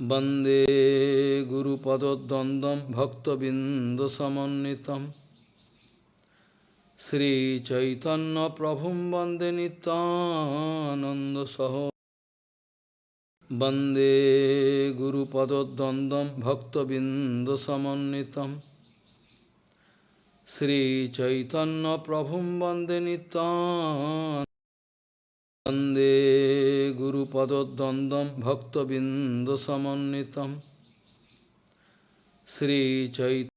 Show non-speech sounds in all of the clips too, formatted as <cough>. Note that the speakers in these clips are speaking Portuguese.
वन्दे गुरुपदद्वन्द्वं भक्तबिन्दसमन्वितं श्रीचैतन्यप्रभुं वन्दे नितानन्दसह वन्दे गुरुपदद्वन्द्वं भक्तबिन्दसमन्वितं श्रीचैतन्यप्रभुं वन्दे नितान् वन्दे गुरुपदद्वन्द्वं भक्तबिन्दसमन्वितं श्रीचैत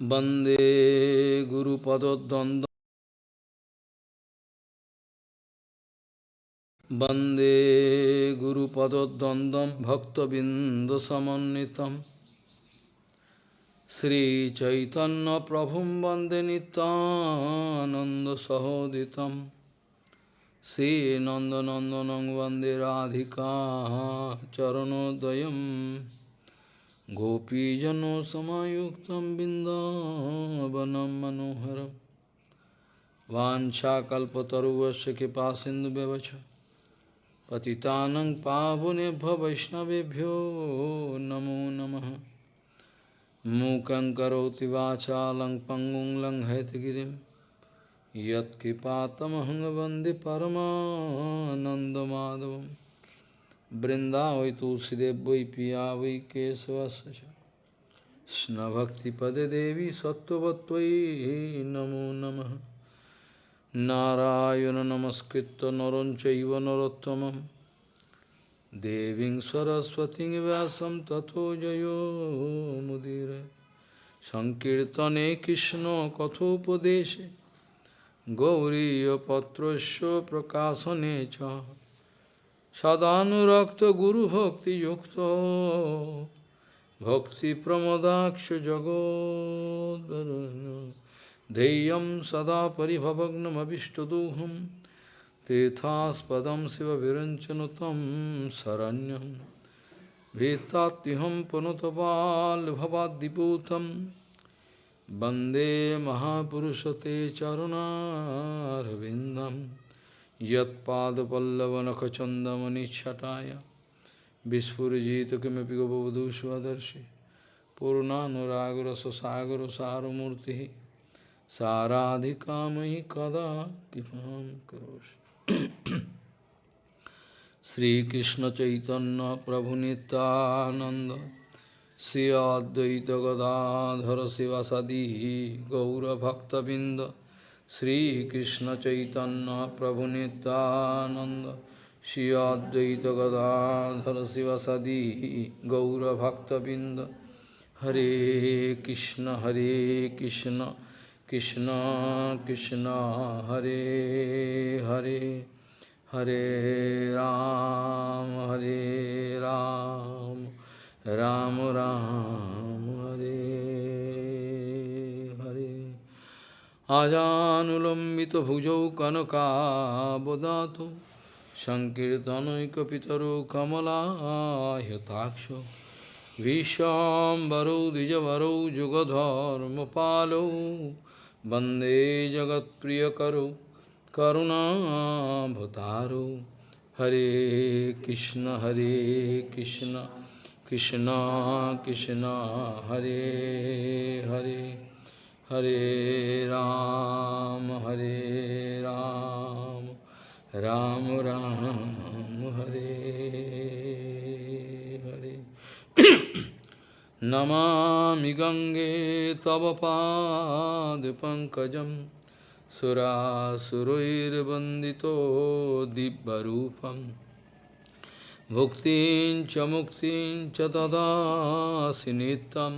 वन्दे गुरुपदद्वन्द्वं वन्दे गुरुपदद्वन्द्वं भक्तबिन्दसमन्वितं श्रीचैतन्यप्रभुं वन्दे नितानन्दसहोदितं श्रीनन्दनन्दनं वन्दे राधिका चरणोदयं गोपीजनसमायुक्तं बिन्दावनं मनोहरं वाञ्छाकल्पतरुवस्य कृपासिन्धुव्यवच पतितानं पावनेभ्य वैष्णवेभ्यो नमो नमः मूकं करोति वाचालं पङ्गुं लङ्घयतगिरिं यत्कृपातमहं वन्दे परमानन्दमाधवं बृन्दावै तुलसीदेव वै पिया वै केशवस्य च कृष्णभक्तिपदे देवी सत्त्ववत्त्वयि नमो नमः নারায়ণ নমস্কৃত নরঞ্চৈব নরোত্তমম দেবীং সরস্বতী ব্যাসম তথো জয়োমুদির সংকীর্তনে কৃষ্ণ কথোপদেশে গৌরীপত্রস্য প্রকাশনে চ সদানুরক্ত গুরুভক্তিযুক্ত ভক্তিপ্রমদাক্ষ জগদ্ ध्येयं सदा परिभवग्नमभिष्टदोहं तीर्थास्पदं शिवविरञ्चनुतं शरण्यं भीतात्युहं पुनुतपाल्भवाद्दिपूतं वन्दे महापुरुषते चरुणारविन्दं यत्पादपल्लवनखचन्दमनिच्छटाय विस्फुरिजित किमपि गबवधू स्वदर्शि पूर्णानुरागरससागरसारमूर्तिः साराधिकामयि कदा कृपां करोषि श्रीकृष्णचैतन्यप्रभुनितानन्द श्री अद्वैत गदाधर शिवसदी गौरभक्तबिन्द श्रीकृष्णचैतन्यप्रभुनितानन्द श्री अद्वैत गदाधर शिवसदी गौरभक्तबिन्द हरे कृष्ण हरे Krishna Krishna Krishna Hare Hare Hare Ram Hare Ram Ram Ram Hare Hare Ajanulambita bhujau kanaka bodhato Sankirtanoika pitaro kamala hyataksha Vishambaro dijavaro jugadharma palo वंदे जगत्प्रियकरो, करुणाभतारो। हरे कृष्ण हरे कृष्ण कृष्ण कृष्ण, हरे हरे हरे राम हरे राम राम राम, हरे हरे। नमामि गङ्गे तव पादपङ्कजं सुरासुरैर्वन्दितो दिव्यरूपं भुक्तिं च मुक्तिं च ददासि नित्यं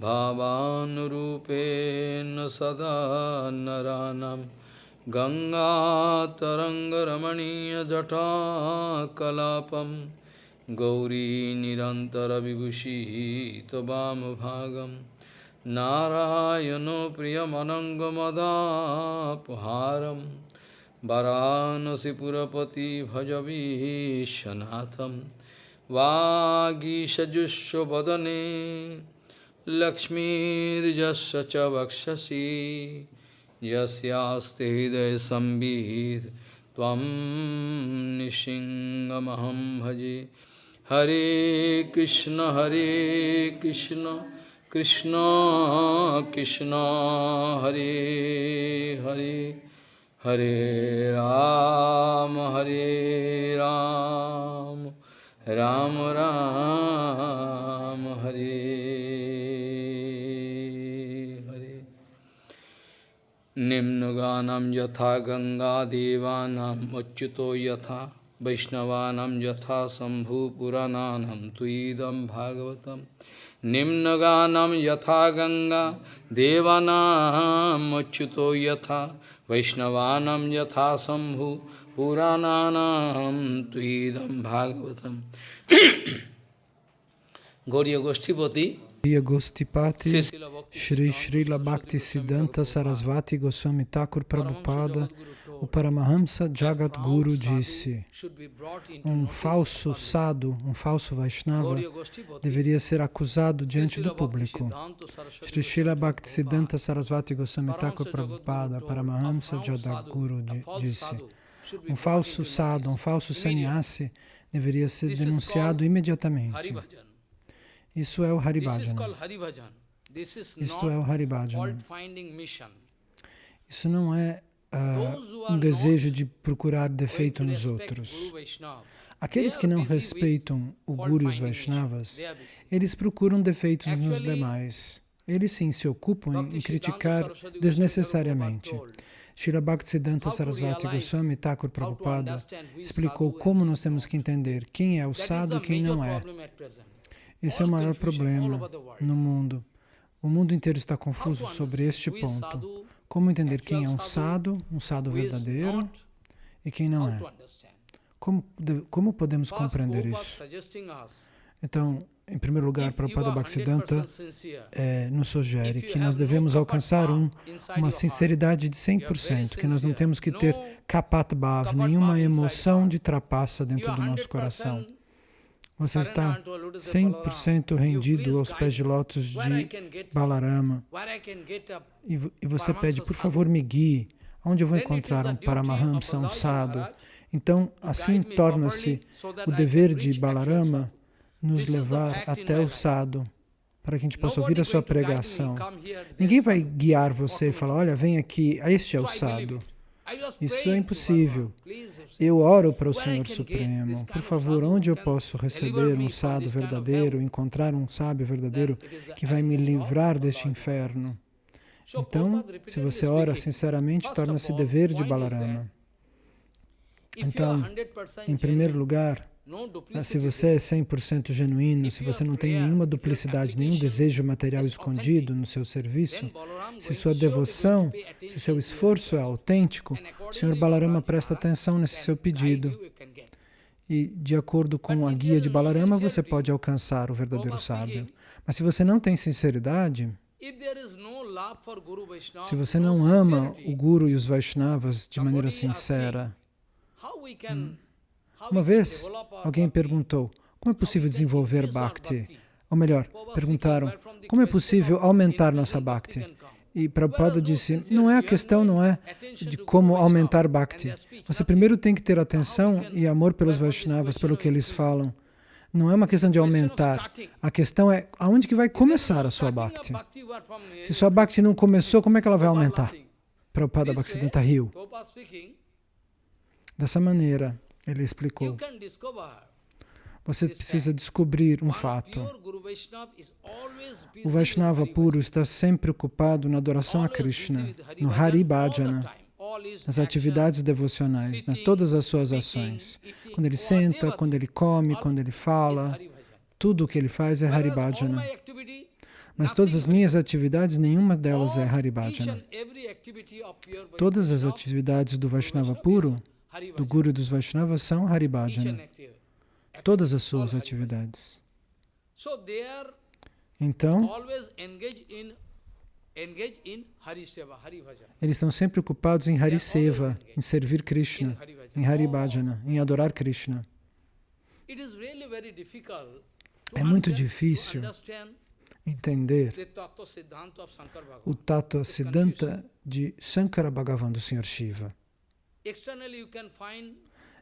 भावानुरूपेण सदा नरानं गङ्गातरङ्गरमणीयजटाकलापं गौरी निरन्तरविभूषिः त्ववामभागं नारायणो प्रियमनङ्गमदापहारं वरानसिपुरपति भज विश्वनाथं वागीषजुष्व वदने लक्ष्मीर्जस्य च वक्षसि। यस्यास्ति हृदय त्वं निशिङ्गमहं भजे। हरे कृष्ण हरे कृष्ण कृष्ण कृष्ण हरे हरे हरे राम हरे राम राम राम हरे हरे निम्नगानं यथा गङ्गादेवानाम् अच्युतो यथा वैष्णवानां यथा शम्भुपुराणानां त्वयिदं भागवतम् निम्नगानं यथा गङ्गा, देवानामच्युतो यथा, वैष्णवानां यथा शम्भु पुराणानां त्वयिदं भागवतम् <coughs> गौरी गोष्ठीपति Gostipati, Shri Srila Bhakti Siddhanta Sarasvati Goswami Thakur Prabhupada, o Paramahamsa Jagat Guru disse, um falso sadhu, um falso Vaishnava, deveria ser acusado diante do público. Shri Srila Bhakti Siddhanta Sarasvati Goswami Thakur Prabhupada, Paramahamsa Jagat Guru disse, um falso sadhu, um falso sannyasi, deveria ser denunciado imediatamente. Isso é o Haribhajana. Isto é o Haribhajana. Isso não é uh, um desejo de procurar defeito nos outros. Aqueles que não respeitam o Guru e os Vaishnavas, eles procuram defeitos nos demais. Eles sim se ocupam em criticar desnecessariamente. Srila Bhaktisiddhanta Sarasvati Goswami Thakur Prabhupada explicou como nós temos que entender quem é o sadhu e quem não é. Esse é o maior problema no mundo. O mundo inteiro está confuso sobre este ponto. Como entender quem é um sado, um sado verdadeiro, e quem não é? Como, como podemos compreender isso? Então, em primeiro lugar, Prabhupada Bhaktisiddhanta é, nos sugere que nós devemos alcançar um, uma sinceridade de 100%, que nós não temos que ter kapat bhav, nenhuma emoção de trapaça dentro do nosso coração. Você está 100% rendido aos pés de lótus de Balarama. E, você pede, por favor, me guie. Onde eu vou encontrar um Paramahamsa, um sadhu? Então, assim torna-se o dever de Balarama nos levar até o sadhu, para que a gente possa ouvir a sua pregação. Ninguém vai guiar você e falar, olha, vem aqui, este é o sadhu. Isso é impossível. Eu oro para o Senhor Supremo. Por favor, onde eu posso receber um sábio verdadeiro, encontrar um sábio verdadeiro que vai me livrar deste inferno? Então, se você ora sinceramente, torna-se dever de Balarama. Então, em primeiro lugar, se você é 100% genuíno, se você não tem nenhuma duplicidade, nenhum desejo material escondido no seu serviço, se sua devoção, se seu esforço é autêntico, o Senhor Balarama presta atenção nesse seu pedido. E, de acordo com a guia de Balarama, você pode alcançar o verdadeiro sábio. Mas se você não tem sinceridade, se você não ama o Guru e os Vaishnavas de maneira sincera, hum, uma vez, alguém perguntou, como é possível desenvolver Bhakti? Ou melhor, perguntaram, como é possível aumentar nossa Bhakti? E Prabhupada disse, não é a questão, não é de como aumentar Bhakti. Você primeiro tem que ter atenção e amor pelos Vaishnavas, pelo que eles falam. Não é uma questão de aumentar. A questão é aonde que vai começar a sua Bhakti. Se sua Bhakti não começou, como é que ela vai aumentar? Prabhupada Bhaktisiddhanta riu. Dessa maneira, ele explicou. Você precisa descobrir um fato. O Vaishnava puro está sempre ocupado na adoração a Krishna, no Hari Bhajana, nas atividades devocionais, nas todas as suas ações. Quando ele senta, quando ele come, quando ele fala, tudo o que ele faz é Hari Bhajana. Mas todas as minhas atividades, nenhuma delas é Hari Bhajana. Todas as atividades do Vaishnava puro do Guru dos Vaishnavas são Haribhajana. Todas as suas atividades. Então, eles estão sempre ocupados em Hariseva, em servir Krishna, em Haribhajana, em adorar Krishna. É muito difícil entender o Tattva Siddhanta de Shankara Bhagavan, do Sr. Shiva.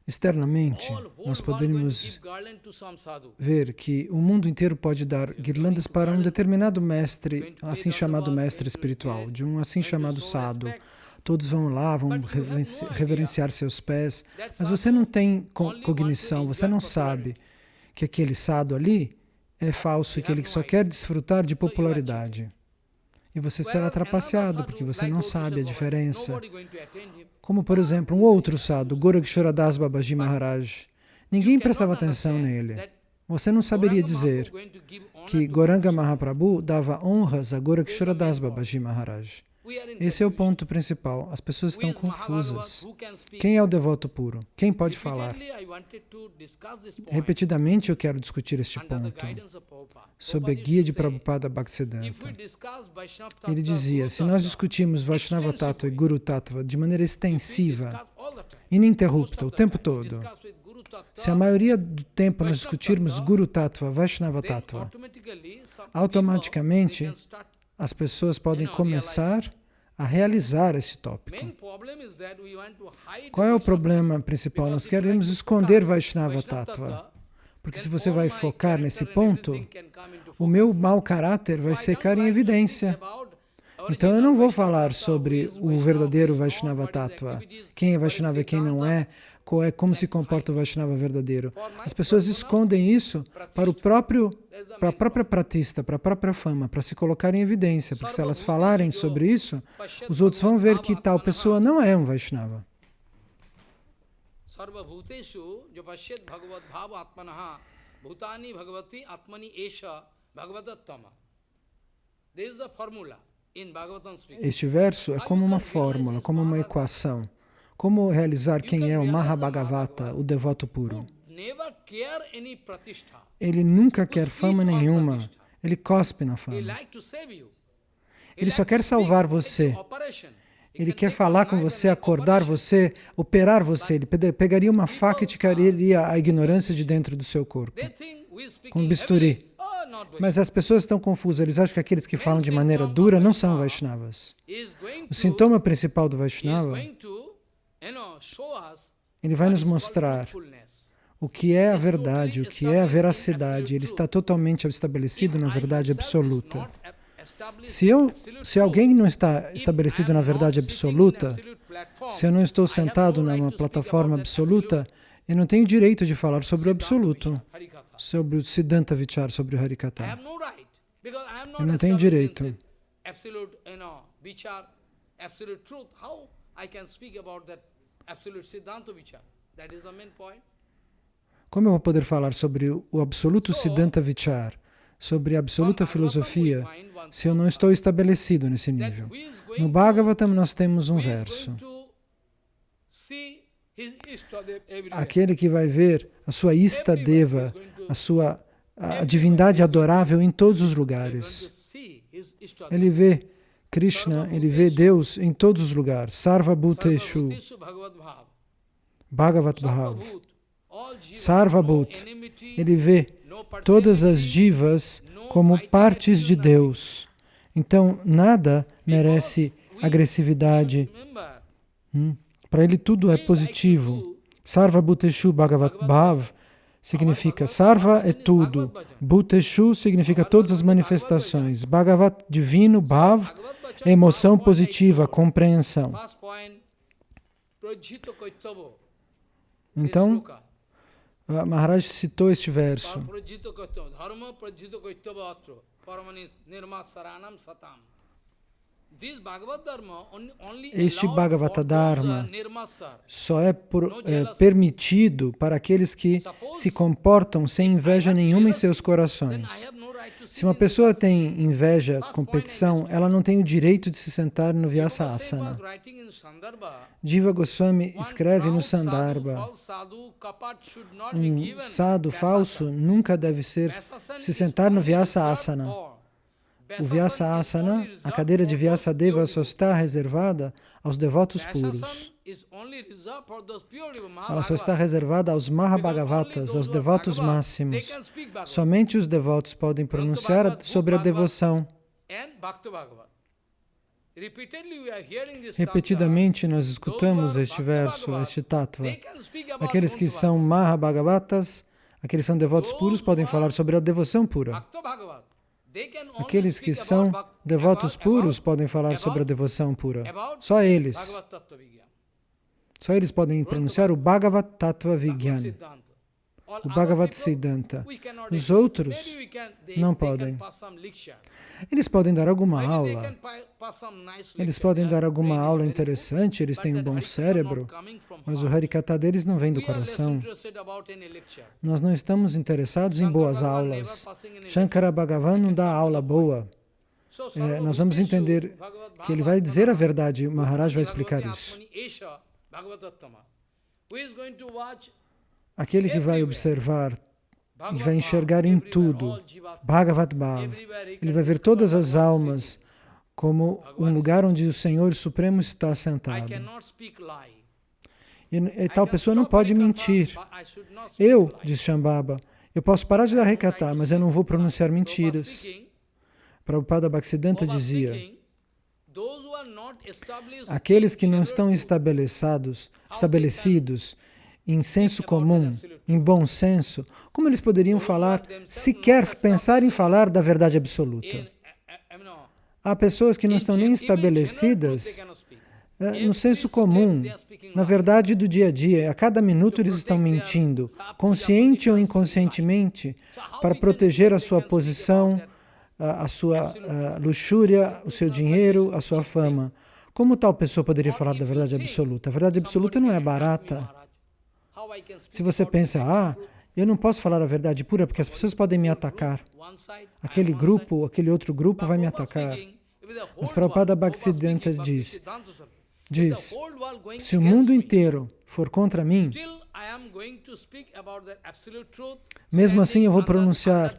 Externamente, nós podemos ver que o mundo inteiro pode dar guirlandas para um determinado mestre, assim chamado mestre espiritual, de um assim chamado sadhu. Todos vão lá, vão reverenciar seus pés, mas você não tem cognição, você não sabe que aquele sadhu ali é falso e que ele só quer desfrutar de popularidade. E você será trapaceado, porque você não sabe a diferença. Como, por exemplo, um outro sadhu, Goraksharadas Babaji Maharaj. Ninguém prestava atenção nele. Você não saberia dizer que Goranga Mahaprabhu dava honras a Goraksharadas Babaji Maharaj. Esse é o ponto principal. As pessoas estão confusas. Quem é o devoto puro? Quem pode falar? Repetidamente eu quero discutir este ponto. Sob a guia de Prabhupada Bhaktisiddhanta. Ele dizia, se nós discutimos Vaishnava Tattva e Guru Tattva de maneira extensiva, ininterrupta, o tempo todo, se a maioria do tempo nós discutirmos Guru Tattva, Vaishnava Tattva, automaticamente as pessoas podem começar a realizar esse tópico. Qual é o problema principal? Nós queremos esconder Vaishnava Tattva. Porque se você vai focar nesse ponto, o meu mau caráter vai secar em evidência. Então eu não vou falar sobre o verdadeiro Vaishnava Tattva, quem é Vaishnava e quem não é, é como se comporta o Vaishnava verdadeiro. As pessoas escondem isso para o próprio para a própria pratista, para a própria fama, para se colocar em evidência, porque se elas falarem sobre isso, os outros vão ver que tal pessoa não é um Vaishnava. Este verso é como uma fórmula, como uma equação. Como realizar quem é o Mahabhagavata, o devoto puro? Ele nunca quer fama nenhuma. Ele cospe na fama. Ele só quer salvar você. Ele quer falar com você, acordar você, operar você. Ele pegaria uma faca e tiraria a ignorância de dentro do seu corpo, com bisturi. Oh, Mas as pessoas estão confusas. Eles acham que aqueles que falam de maneira dura não são Vaishnavas. O sintoma principal do Vaishnava ele vai nos mostrar o que é a verdade, o que é a veracidade. Ele está totalmente estabelecido na verdade absoluta. Se, eu, se alguém não está estabelecido na verdade absoluta, se eu não estou sentado numa plataforma absoluta, eu não tenho direito de falar sobre o absoluto, sobre o Siddhanta Vichar, sobre o Harikata. Eu não tenho direito. Absolute truth. How I can speak about that como eu vou poder falar sobre o absoluto Siddhanta Vichar, sobre a absoluta filosofia, se eu não estou estabelecido nesse nível? No Bhagavatam nós temos um verso. Aquele que vai ver a sua Istadeva, a sua a divindade adorável em todos os lugares. Ele vê Krishna, ele vê Deus em todos os lugares. Sarva Bhuteshu. Bhagavat Bhav. Sarva Bhut. Ele vê todas as divas como partes de Deus. Então, nada merece agressividade. Hum? Para ele tudo é positivo. Sarva Bhuteshu Bhagavat Bhav significa Sarva é tudo. Bhuteshu significa todas as manifestações. Bhagavat, divino, Bhav, emoção positiva, compreensão. Então, Maharaj citou este verso. Este Bhagavata Dharma só é, por, é, permitido para aqueles que se comportam sem inveja nenhuma em seus corações. Se uma pessoa tem inveja, competição, ela não tem o direito de se sentar no Vyasa Asana. Jiva Goswami escreve no Sandarbha, um sadhu falso nunca deve ser se sentar no Vyasa Asana. O Vyasa Asana, a cadeira de Vyasadeva só está reservada aos devotos puros. Ela só está reservada aos Mahabhagavatas, aos devotos máximos. Somente os devotos podem pronunciar sobre a devoção. Repetidamente nós escutamos este verso, este tattva. Aqueles que são Mahabhagavatas, aqueles que são devotos puros, podem falar sobre a devoção pura. Aqueles que são devotos puros podem falar sobre a devoção pura. Só eles. Só eles podem pronunciar o Bhagavat Tattva o Bhagavat Siddhanta. Os outros não podem. Eles podem dar alguma aula, eles podem dar alguma aula interessante, eles têm um bom cérebro, mas o Harikata deles não vem do coração. Nós não estamos interessados em boas aulas. Shankara Bhagavan não dá aula boa. É, nós vamos entender que ele vai dizer a verdade, o Maharaj vai explicar isso. Aquele que vai observar e vai enxergar em tudo, Bhagavat Bhav, ele vai ver todas as almas como um lugar onde o Senhor Supremo está sentado. E, tal pessoa não pode mentir. Eu, diz Shambhava, eu posso parar de dar recatar, mas eu não vou pronunciar mentiras. Prabhupada Bhaktisiddhanta dizia, aqueles que não estão estabelecidos, estabelecidos em senso comum, em bom senso, como eles poderiam falar, sequer pensar em falar da verdade absoluta? Há pessoas que não estão nem estabelecidas é, no senso comum, na verdade do dia a dia. A cada minuto eles estão mentindo, consciente ou inconscientemente, para proteger a sua posição, a sua luxúria, o seu dinheiro, a sua fama. Como tal pessoa poderia falar da verdade absoluta? A verdade absoluta não é barata. Se você pensa, ah, eu não posso falar a verdade pura porque as pessoas podem me atacar. Aquele grupo, aquele outro grupo vai me atacar. Mas Prabhupada Bhaktisiddhanta diz, diz, se o mundo inteiro for contra mim, mesmo assim eu vou pronunciar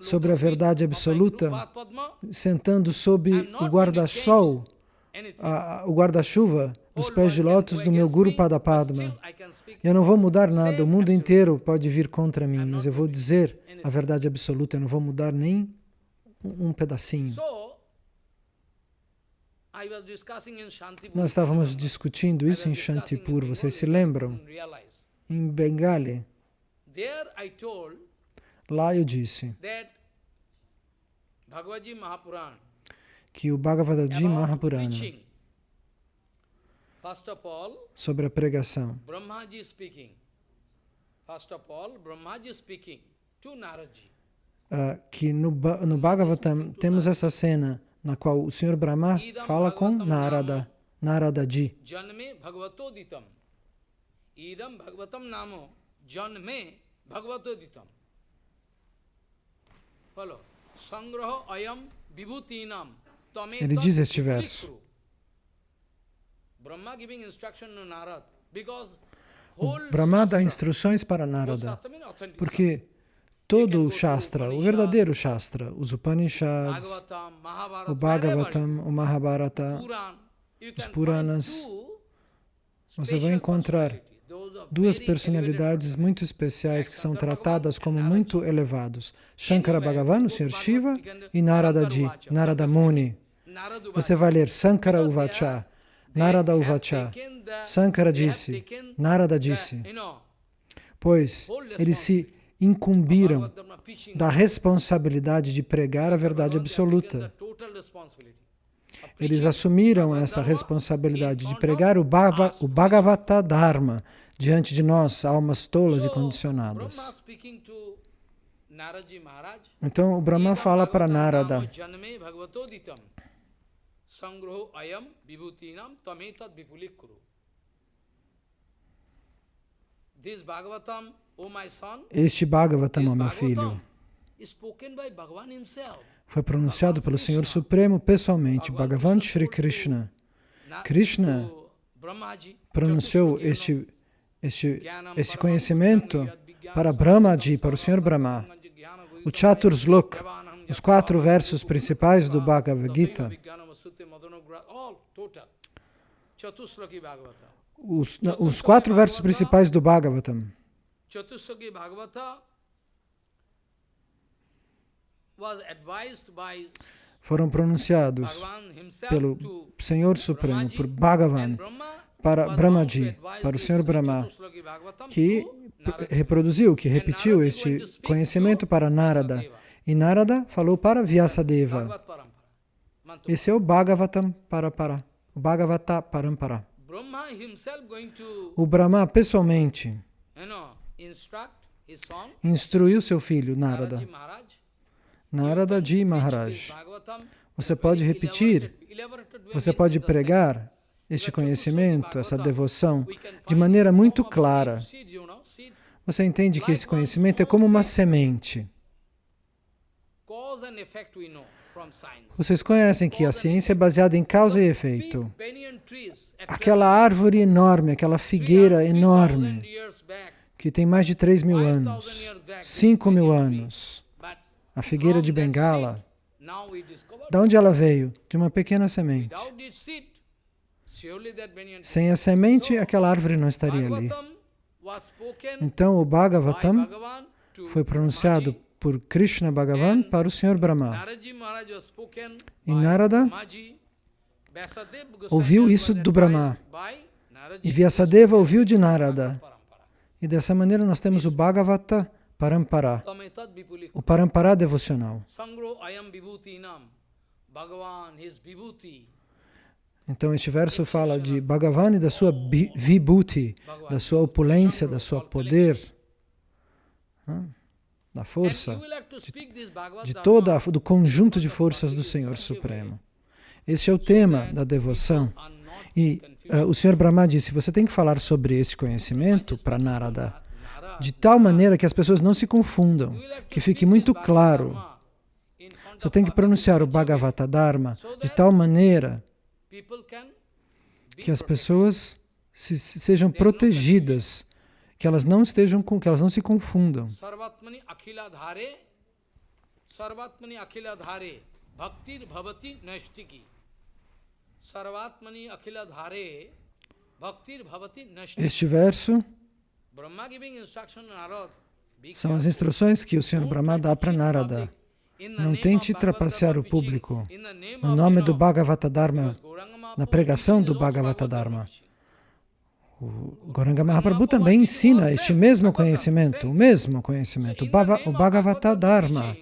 sobre a verdade absoluta, sentando sob o guarda-sol, o guarda-chuva dos pés de lótus do meu Guru Padapadma. Eu não vou mudar nada, o mundo inteiro pode vir contra mim, mas eu vou dizer a verdade absoluta, eu não vou mudar nem um pedacinho. Nós estávamos discutindo isso em Shantipur, vocês se lembram? Em Bengali. Lá eu disse que o Bhagavadaji Mahapurana sobre a pregação. Uh, que no, no Bhagavatam temos essa cena na qual o Senhor Brahma fala com Narada, Naradaji. Idam Bhagavatam Namo Janme Bhagavatoditam. Ele diz este verso. O Brahma dá instruções para Narada, porque todo o Shastra, o verdadeiro Shastra, os Upanishads, o Bhagavatam, o Mahabharata, os Puranas, você vai encontrar duas personalidades muito especiais que são tratadas como muito elevados. Shankara Bhagavan, o Sr. Shiva, e Narada Ji, Narada Muni. Você vai ler Sankara Uvacha, Narada Uvacha. Sankara disse, Narada disse, pois eles se incumbiram da responsabilidade de pregar a verdade absoluta. Eles assumiram essa responsabilidade de pregar o, Bhava, o Bhagavata Dharma diante de nós, almas tolas e condicionadas. Então o Brahma fala para Narada, este Bhagavatam, meu filho, foi pronunciado pelo Senhor Supremo pessoalmente, Bhagavan Shri Krishna. Krishna pronunciou este, este, este conhecimento para Brahmaji, para o Senhor Brahma. O Chaturslok, os quatro versos principais do Bhagavad Gita, os, os quatro versos principais do Bhagavatam, foram pronunciados pelo Senhor Supremo, por Bhagavan, para Brahmaji, para o Senhor Brahma, que reproduziu, que repetiu este conhecimento para Narada. E Narada falou para Vyasadeva. Esse é o Bhagavatam Parapara, o Bhagavata Parampara. O Brahma pessoalmente instruiu seu filho, Narada. Narada Ji Maharaj. Você pode repetir, você pode pregar este conhecimento, essa devoção, de maneira muito clara. Você entende que esse conhecimento é como uma semente. Vocês conhecem que a ciência é baseada em causa e efeito. Aquela árvore enorme, aquela figueira enorme, que tem mais de 3 mil anos, 5 mil anos, a figueira de Bengala, de onde ela veio? De uma pequena semente. Sem a semente, aquela árvore não estaria ali. Então, o Bhagavatam foi pronunciado por Krishna Bhagavan para o Senhor Brahma. E Narada ouviu isso do Brahma. E Vyasadeva ouviu de Narada. E dessa maneira nós temos o Bhagavata Parampara, o Parampara devocional. Então, este verso fala de Bhagavan e da sua vibhuti, da sua opulência, da sua poder, da força, de, de toda, do conjunto de forças do Senhor Supremo. Este é o tema da devoção. E uh, o Senhor Brahma disse, você tem que falar sobre esse conhecimento para Narada, de tal maneira que as pessoas não se confundam, que fique muito claro. Você tem que pronunciar o Bhagavata Dharma de tal maneira que as pessoas se, sejam protegidas, que elas não estejam que elas não se confundam. Este verso são as instruções que o Senhor Brahma dá para Narada. Não tente trapacear o público no nome do Bhagavata Dharma, na pregação do Bhagavata Dharma. O Goranga Mahaprabhu também ensina este mesmo conhecimento, o mesmo conhecimento, o Bhagavata Dharma.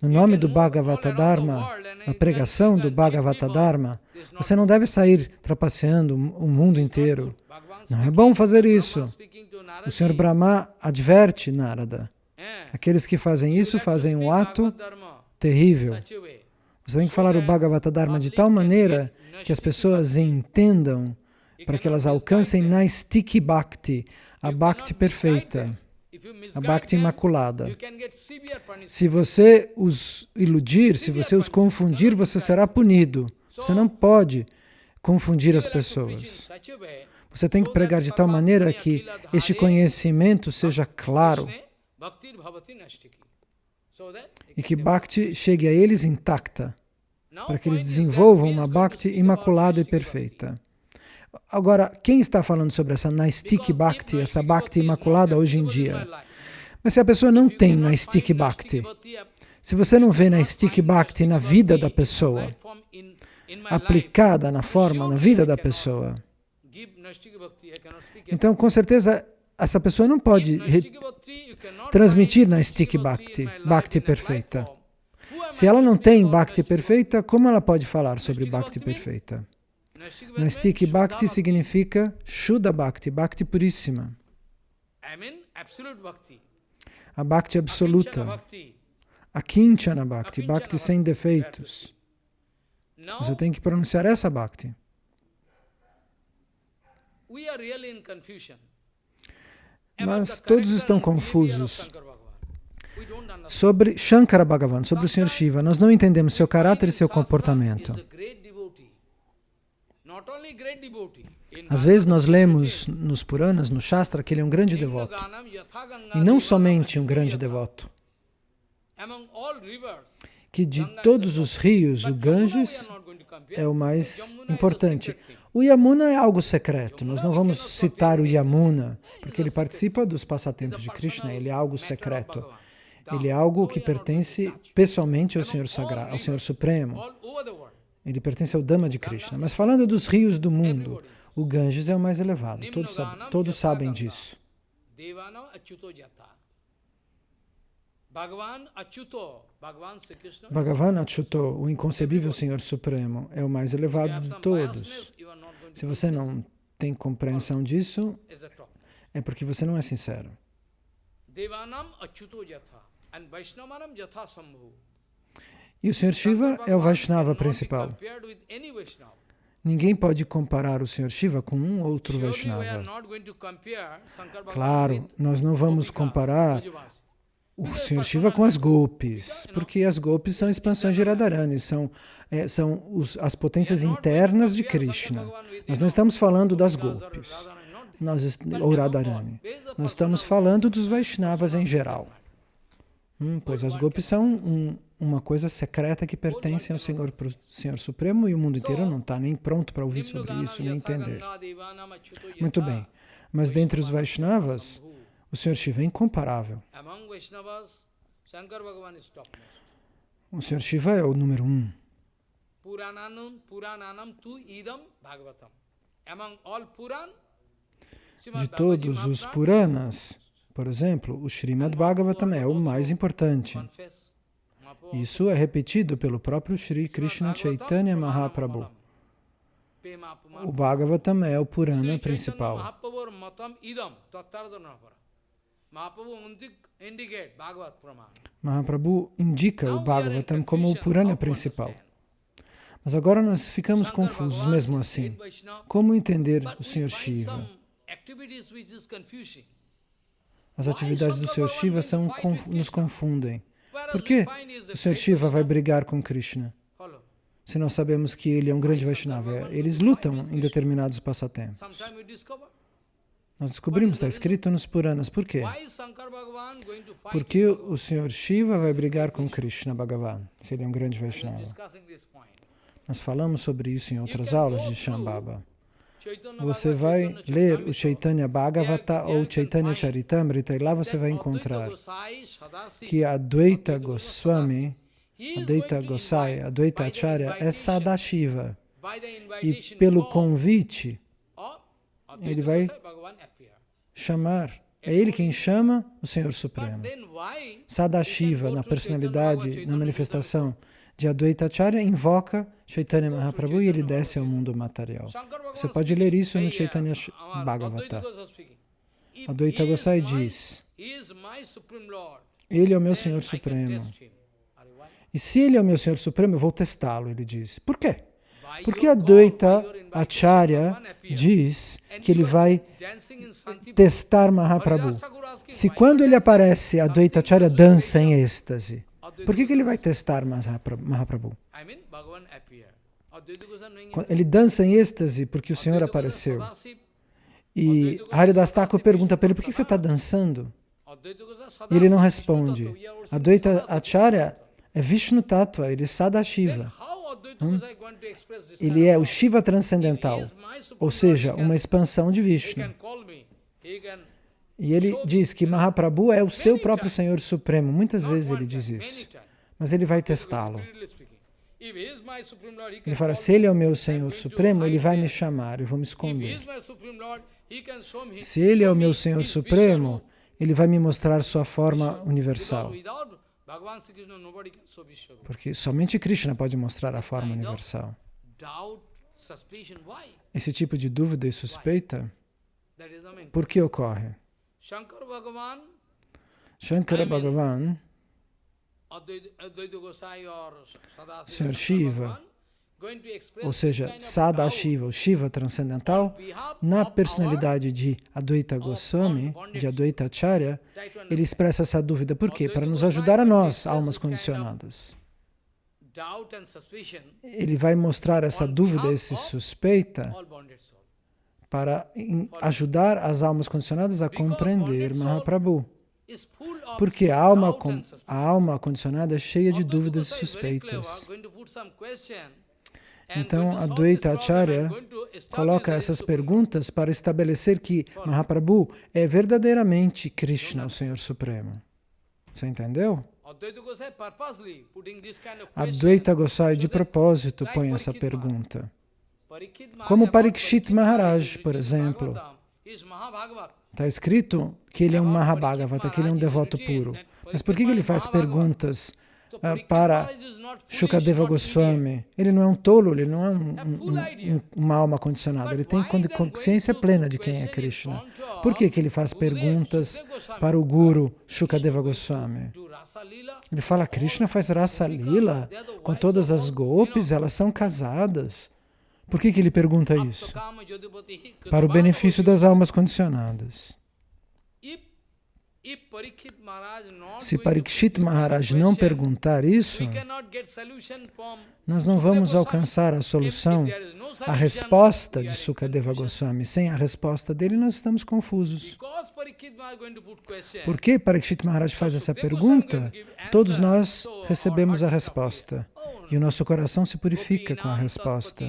No nome do Bhagavata Dharma, na pregação do Bhagavata Dharma, você não deve sair trapaceando o mundo inteiro. Não é bom fazer isso. O Senhor Brahma adverte Narada. Aqueles que fazem isso fazem um ato terrível. Você tem que falar o Bhagavata Dharma de tal maneira que as pessoas entendam para que elas alcancem Naistiki Bhakti, a Bhakti perfeita, a Bhakti imaculada. Se você os iludir, se você os confundir, você será punido. Você não pode confundir as pessoas. Você tem que pregar de tal maneira que este conhecimento seja claro e que Bhakti chegue a eles intacta, para que eles desenvolvam uma Bhakti imaculada e perfeita. Agora, quem está falando sobre essa Naistik Bhakti, essa Bhakti imaculada hoje em dia? Mas se a pessoa não tem Naistik Bhakti, se você não vê Naistik Bhakti na vida da pessoa, aplicada na forma, na vida da pessoa, então, com certeza, essa pessoa não pode transmitir na Stik Bhakti, Bhakti perfeita. Se ela não tem Bhakti perfeita, como ela pode falar sobre Bhakti perfeita? Nastik Bhakti significa Shuddha Bhakti, Bhakti puríssima. A Bhakti absoluta. A Kinchana Bhakti, Bhakti sem defeitos. Você tem que pronunciar essa Bhakti. Mas todos estão confusos sobre Shankara Bhagavan, sobre o Sr. Shiva. Nós não entendemos seu caráter e seu comportamento. Às vezes nós lemos nos Puranas, no Shastra, que ele é um grande devoto. E não somente um grande devoto. que de todos os rios, o Ganges é o mais importante. O Yamuna é algo secreto, nós não vamos citar o Yamuna, porque ele participa dos passatempos de Krishna, ele é algo secreto. Ele é algo que pertence pessoalmente ao Senhor Sagrado, ao Senhor Supremo. Ele pertence ao Dhamma de Krishna. Mas falando dos rios do mundo, o Ganges é o mais elevado, todos, sabem, todos sabem disso. Bhagavan Achyuto, o inconcebível Senhor Supremo, é o mais elevado de todos. Se você não tem compreensão disso, é porque você não é sincero. E o Senhor Shiva é o Vaishnava principal. Ninguém pode comparar o Senhor Shiva com um outro Vaishnava. Claro, nós não vamos comparar o Senhor Shiva com as golpes, porque as golpes são expansões de Radharani, são, é, são os, as potências internas de Krishna. Nós não estamos falando das golpes, nós, ou Radharani. Nós estamos falando dos Vaishnavas em geral. Hum, pois as golpes são um, uma coisa secreta que pertence ao Senhor, Senhor Supremo e o mundo inteiro não está nem pronto para ouvir sobre isso, nem entender. Muito bem, mas dentre os Vaishnavas, o Senhor Shiva é incomparável. O Senhor Shiva é o número um. De todos os Puranas, por exemplo, o Srimad Bhagavatam é o mais importante. Isso é repetido pelo próprio Sri Krishna Chaitanya Mahaprabhu. O Bhagavatam é o Purana principal. Mahaprabhu indica o Bhagavatam como o Purana principal. Mas agora nós ficamos confusos mesmo assim. Como entender o Senhor Shiva? As atividades do Senhor Shiva são, nos confundem. Por que o Senhor Shiva vai brigar com Krishna? Se nós sabemos que ele é um grande Vaishnava, eles lutam em determinados passatempos. Nós descobrimos, está escrito nos Puranas. Por quê? Porque o Senhor Shiva vai brigar com Krishna Bhagavan, se ele é um grande Vaishnava. Nós falamos sobre isso em outras aulas de Shambhava. Você vai ler o Chaitanya Bhagavata ou Chaitanya Charitamrita e lá você vai encontrar que a Advaita Goswami, Advaita Gosai, Advaita Acharya é Sadashiva. E pelo convite, ele vai chamar. É ele quem chama o Senhor Supremo. Sadashiva, na personalidade, na manifestação de Advaita Acharya, invoca Chaitanya Mahaprabhu e ele desce ao mundo material. Você pode ler isso no Chaitanya Bhagavata. Advaita Gosai diz, Ele é o meu Senhor Supremo. E se Ele é o meu Senhor Supremo, eu vou testá-lo, ele diz. Por quê? Porque a Dvaita Acharya diz que ele vai testar Mahaprabhu. Se quando ele aparece, a Dvaita Acharya dança em êxtase, por que, que ele vai testar Mahaprabhu? Ele dança em êxtase porque o Senhor apareceu. E Haridas Thakur pergunta para ele, por que você está dançando? E ele não responde. A Dvaita Acharya é Vishnu Tattva, ele é Sadashiva. Hum? Ele é o Shiva transcendental, ou seja, uma expansão de Vishnu. E ele diz que Mahaprabhu é o seu próprio Senhor Supremo. Muitas vezes ele diz isso. Mas ele vai testá-lo. Ele fala, se ele é o meu Senhor Supremo, ele vai me chamar, eu vou me esconder. Se ele é o meu Senhor Supremo, ele vai me mostrar sua forma universal. Porque somente Krishna pode mostrar a forma universal. Esse tipo de dúvida e suspeita, por que ocorre? Shankara Bhagavan, Sr. Shiva, ou seja, Sadashiva, o Shiva transcendental, na personalidade de Advaita Goswami, de Advaita Acharya, ele expressa essa dúvida. Por quê? Para nos ajudar a nós, almas condicionadas. Ele vai mostrar essa dúvida, essa suspeita, para ajudar as almas condicionadas a compreender Mahaprabhu. Porque a alma, a alma condicionada é cheia de dúvidas e suspeitas. Então, a Dvaita Acharya coloca essas perguntas para estabelecer que Mahaprabhu é verdadeiramente Krishna, o Senhor Supremo. Você entendeu? Advaita Gosai, de propósito, põe essa pergunta. Como Parikshit Maharaj, por exemplo. Está escrito que ele é um Mahabhagavata, que ele é um devoto puro. Mas por que ele faz perguntas uh, para Shukadeva Goswami? Ele não é um tolo, ele não é um, um, um, uma alma condicionada, ele tem consciência plena de quem é Krishna. Por que, que ele faz perguntas para o Guru Shukadeva Goswami? Ele fala, Krishna faz rasa lila com todas as golpes, elas são casadas. Por que, que ele pergunta isso? Para o benefício das almas condicionadas. Se Parikshit Maharaj não perguntar isso, nós não vamos alcançar a solução, a resposta de Sukadeva Goswami. Sem a resposta dele, nós estamos confusos. Por que Parikshit Maharaj faz essa pergunta? Todos nós recebemos a resposta. E o nosso coração se purifica com a resposta.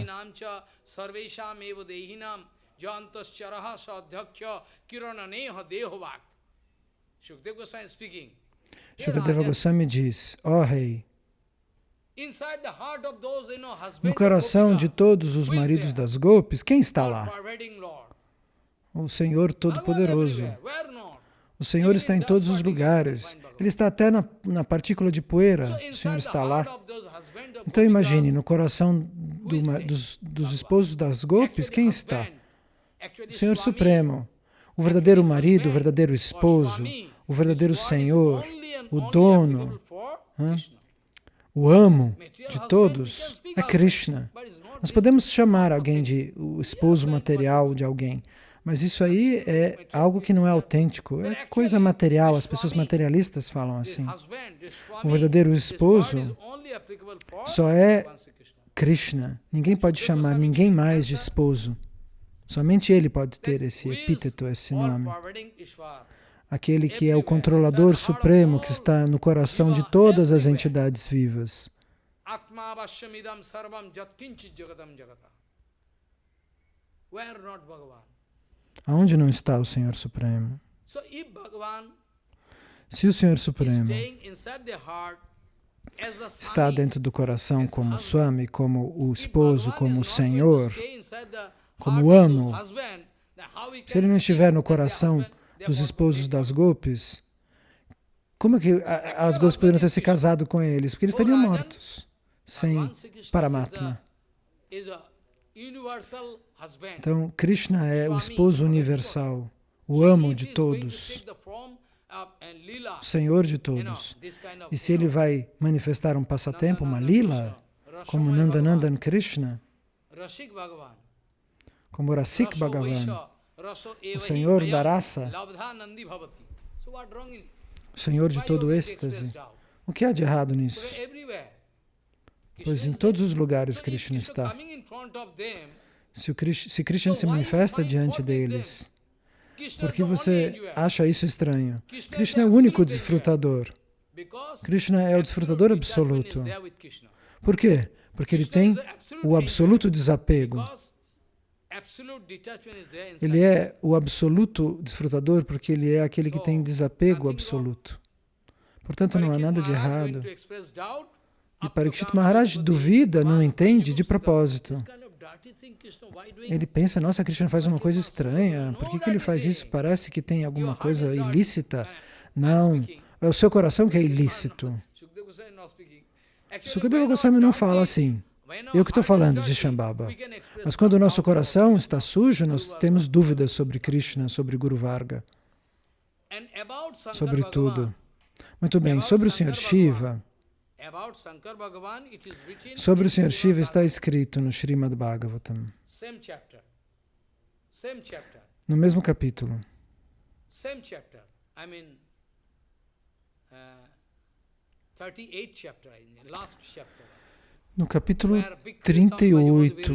Shukadeva Goswami diz, ó oh, rei, no coração de todos os maridos das golpes, quem está lá? O Senhor Todo-Poderoso. O Senhor está em todos os lugares. Ele está até na, na partícula de poeira. O Senhor está lá. Então imagine, no coração do, dos, dos esposos das golpes, quem está? O Senhor Supremo, o verdadeiro marido, o verdadeiro esposo, o verdadeiro Senhor, o dono, o amo de todos é Krishna. Nós podemos chamar alguém de o esposo material de alguém, mas isso aí é algo que não é autêntico, é coisa material, as pessoas materialistas falam assim. O verdadeiro esposo só é Krishna. Ninguém pode chamar ninguém mais de esposo. Somente ele pode ter esse epíteto, esse nome. Aquele que é o controlador supremo que está no coração de todas as entidades vivas. Aonde não está o Senhor Supremo? Se o Senhor Supremo está dentro do coração como Swami, como o esposo, como o Senhor, como o amo, se ele não estiver no coração dos esposos das golpes, como é que as golpes poderiam ter se casado com eles? Porque eles estariam mortos, sem Paramatma. Então, Krishna é o esposo universal, o amo de todos, o Senhor de todos. E se ele vai manifestar um passatempo, uma lila, como Nandanandan Krishna, como Rasik Bhagavan, o Senhor da raça, o Senhor de todo êxtase, o que há de errado nisso? Pois em todos os lugares Krishna está. Se, o Krishna, se Krishna se manifesta diante deles, por que você acha isso estranho? Krishna é o único desfrutador. Krishna é o desfrutador absoluto. Por quê? Porque ele tem o absoluto desapego. Ele é o absoluto desfrutador porque ele é aquele que tem desapego absoluto. Portanto, não há nada de errado. E Parikshit Maharaj duvida, não entende de propósito. Ele pensa, nossa, Krishna faz uma coisa estranha, por que, que ele faz isso? Parece que tem alguma coisa ilícita. Não, é o seu coração que é ilícito. Sukadeva Goswami não fala assim. Eu que estou falando de Shambhava. Mas quando o nosso coração está sujo, nós temos dúvidas sobre Krishna, sobre Guru Varga, sobre tudo. Muito bem, sobre o Senhor Shiva, sobre o Senhor Shiva está escrito no Srimad Bhagavatam, no mesmo capítulo. Uh, 38 chapter, last chapter. No capítulo 38,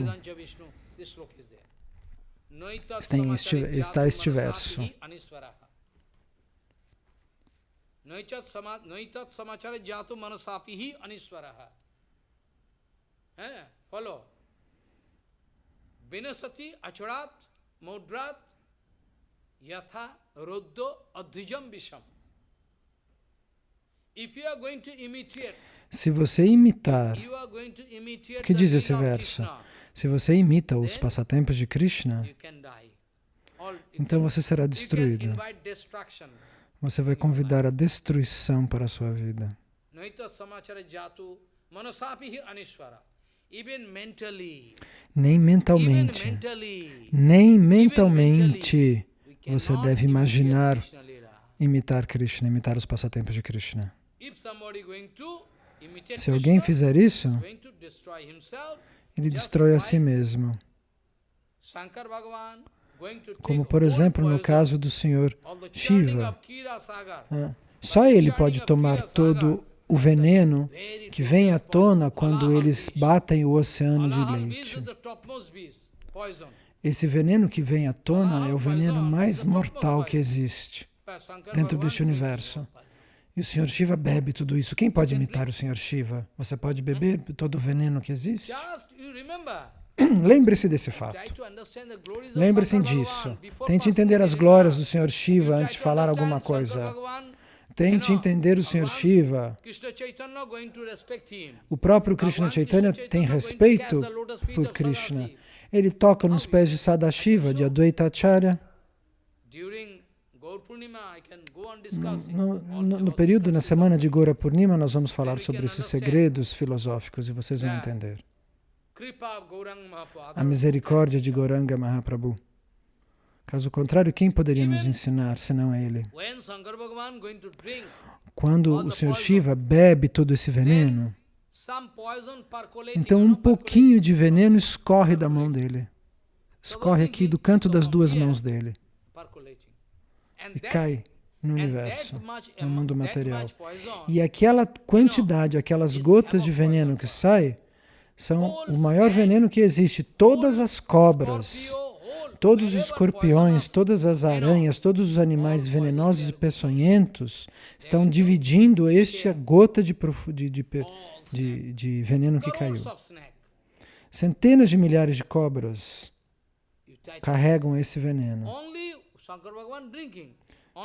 está este, está este verso. Noitat samachara jatu manasapihi aniswaraha. Eh, follow. Vinasati acharat mudrat yatha ruddo adhijam visham. Se você imitar, o que diz esse verso? Se você imita os passatempos de Krishna, então você será destruído. Você vai convidar a destruição para a sua vida. Nem mentalmente, nem mentalmente você deve imaginar imitar Krishna, imitar os passatempos de Krishna. Se alguém fizer isso, ele destrói a si mesmo. Como, por exemplo, no caso do Senhor Shiva. Ah, só ele pode tomar todo o veneno que vem à tona quando eles batem o oceano de leite. Esse veneno que vem à tona é o veneno mais mortal que existe dentro deste universo. E o Senhor Shiva bebe tudo isso. Quem pode imitar o Senhor Shiva? Você pode beber todo o veneno que existe? <clears throat> Lembre-se desse fato. Lembre-se disso. Tente entender as glórias do Senhor Shiva antes de falar alguma coisa. Tente entender o Senhor Shiva. O próprio Krishna Chaitanya tem respeito por Krishna. Ele toca nos pés de Sadashiva, de Advaita Acharya. No, no, no, período, na semana de Gora Purnima, nós vamos falar sobre esses segredos filosóficos e vocês vão entender. A misericórdia de Goranga Mahaprabhu. Caso contrário, quem poderia nos ensinar senão ele? Quando o Sr. Shiva bebe todo esse veneno, então um pouquinho de veneno escorre da mão dele. Escorre aqui do canto das duas mãos dele e cai no universo, no mundo material. E aquela quantidade, aquelas gotas de veneno que sai, são o maior veneno que existe. Todas as cobras, todos os escorpiões, todas as aranhas, todos os animais venenosos e peçonhentos estão dividindo esta gota de, de, de, de veneno que caiu. Centenas de milhares de cobras carregam esse veneno.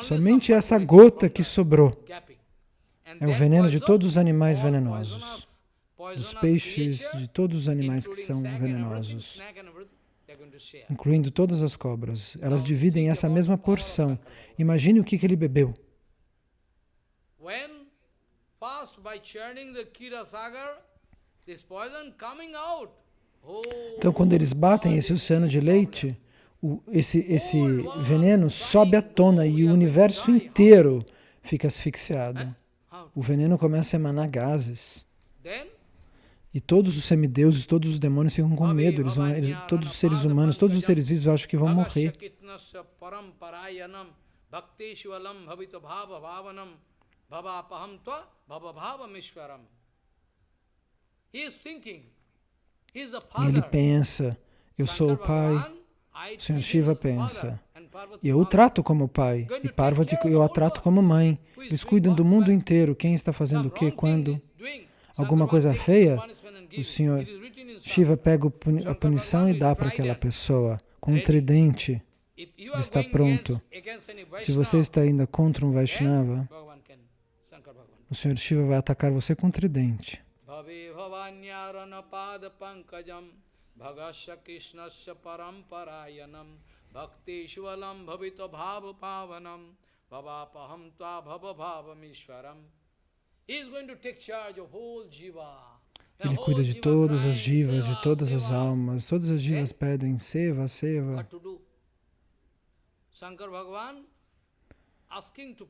Somente essa gota que sobrou. É o veneno de todos os animais venenosos, dos peixes, de todos os animais que são venenosos, incluindo todas as cobras. Elas dividem essa mesma porção. Imagine o que, que ele bebeu. Então, quando eles batem esse oceano de leite, o, esse, esse veneno sobe à tona e o universo inteiro fica asfixiado. O veneno começa a emanar gases. E todos os semideuses, todos os demônios ficam com medo. Eles vão, eles, todos os seres humanos, todos os seres vivos acham que vão morrer. E ele pensa, eu sou o Pai, o Senhor Shiva pensa, eu o trato como pai, e Parvati eu a trato como mãe. Eles cuidam do mundo inteiro, quem está fazendo o que, quando alguma coisa feia, o Senhor Shiva pega a punição e dá para aquela pessoa, com um tridente, está pronto. Se você está ainda contra um Vaishnava, o Senhor Shiva vai atacar você com um tridente. Bhakteshwalam bhavita bhava pavanam bhava-paham-tva-bhava-bhava-mishvaram. Ele cuida de todas as jivas, de todas as almas. Todas as jivas pedem seva, seva.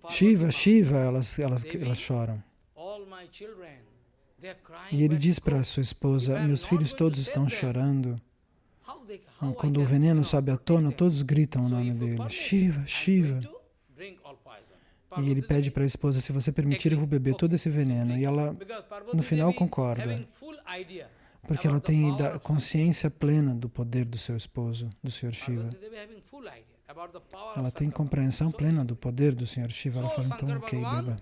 Shiva, Shiva, elas, elas, elas choram. E ele diz para sua esposa, meus filhos todos estão chorando. Quando o veneno sobe à tona, todos gritam o nome dele, Shiva, Shiva. E ele pede para a esposa, se você permitir, eu vou beber todo esse veneno. E ela, no final, concorda. Porque ela tem consciência plena do poder do seu esposo, do Sr. Shiva. Ela tem compreensão plena do poder do Sr. Shiva. Ela fala, então, ok, beba.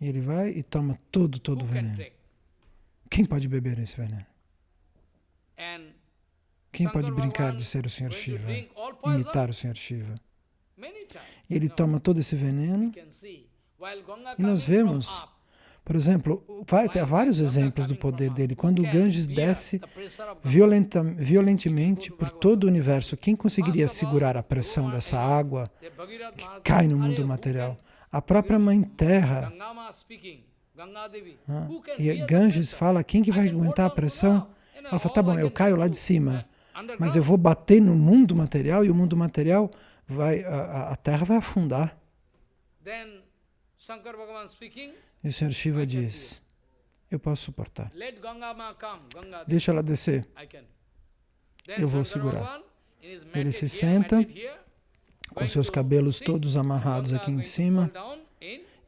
E ele vai e toma todo, todo o veneno. Quem pode beber esse veneno? Quem pode brincar de ser o Sr. Shiva, imitar o Sr. Shiva? E ele toma todo esse veneno e nós vemos, por exemplo, ter vários exemplos do poder dele. Quando o Ganges desce violenta, violentemente por todo o universo, quem conseguiria segurar a pressão dessa água que cai no mundo material? A própria Mãe Terra. Ah, e Ganges fala, quem que vai aguentar a pressão? Ela fala, tá bom, eu caio lá de cima, mas eu vou bater no mundo material e o mundo material vai, a, a terra vai afundar. E o Sr. Shiva diz, eu posso suportar. Deixa ela descer. Eu vou segurar. Ele se senta, com seus cabelos todos amarrados aqui em cima,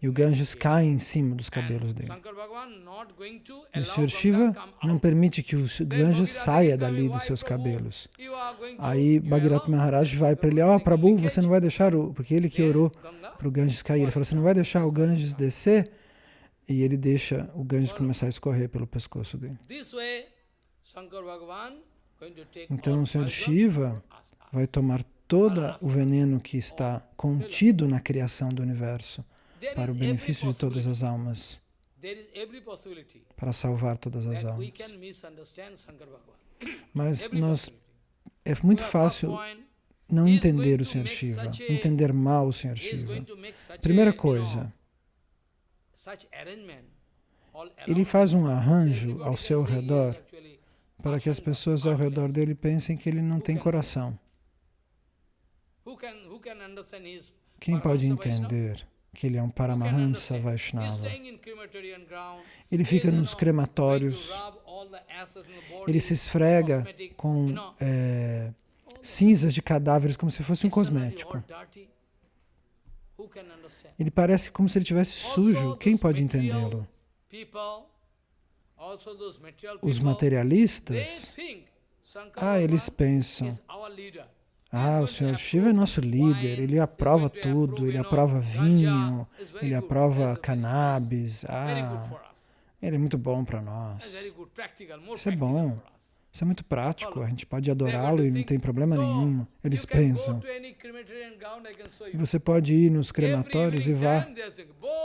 e o Ganges cai em cima dos cabelos dele. E o Sr. Shiva não permite que o Ganges saia dali dos seus cabelos. Aí Bhagirath Maharaj vai para ele, ó oh, Prabhu, você não vai deixar o... Porque ele que orou para o Ganges cair. Ele falou, você não vai deixar o Ganges descer? E ele deixa o Ganges começar a escorrer pelo pescoço dele. Então o Sr. Shiva vai tomar todo o veneno que está contido na criação do universo para o benefício de todas as almas, para salvar todas as almas. Mas nós, é muito fácil não entender o Sr. Shiva, entender mal o Sr. Shiva. Primeira coisa, ele faz um arranjo ao seu redor para que as pessoas ao redor dele pensem que ele não tem coração. Quem pode entender que ele é um Paramahansa Vaishnava. Ele fica nos crematórios, ele se esfrega com é, cinzas de cadáveres como se fosse um cosmético. Ele parece como se ele estivesse sujo. Quem pode entendê-lo? Os materialistas, ah, eles pensam, ah, o Senhor Shiva é nosso líder, ele aprova tudo, ele aprova vinho, ele aprova cannabis. Ah, ele é muito bom para nós. Isso é bom. Isso é muito prático, a gente pode adorá-lo e não tem problema nenhum. Eles pensam. E você pode ir nos crematórios e vá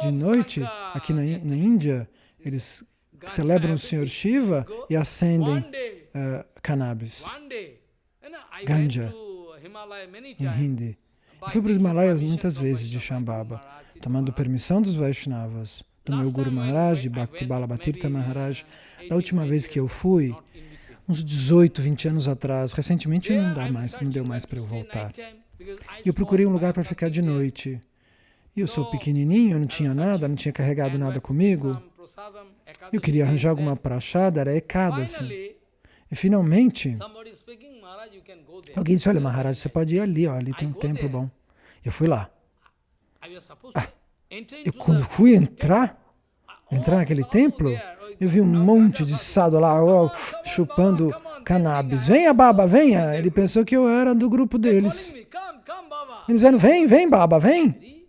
de noite, aqui na, na Índia, eles celebram o Senhor Shiva e acendem uh, cannabis, ganja em Hindi. Eu fui para os Himalaias muitas vezes de Shambhava, tomando permissão dos Vaishnavas, do meu Guru Maharaj, de Bhakti Balabatirtha Maharaj. Da última vez que eu fui, uns 18, 20 anos atrás, recentemente não dá mais, não deu mais para eu voltar. E eu procurei um lugar para ficar de noite. E eu sou pequenininho, não tinha nada, não tinha carregado nada comigo. Eu queria arranjar alguma prachada, era ecada, assim. E finalmente, alguém disse, olha Maharaj, você pode ir ali, ó, ali tem um templo bom. Eu fui lá. Ah, eu quando fui entrar, entrar naquele templo, eu vi um monte de sado lá, ó, chupando cannabis. Venha, Baba, venha. Ele pensou que eu era do grupo deles. Eles vieram, vem, vem, Baba, vem.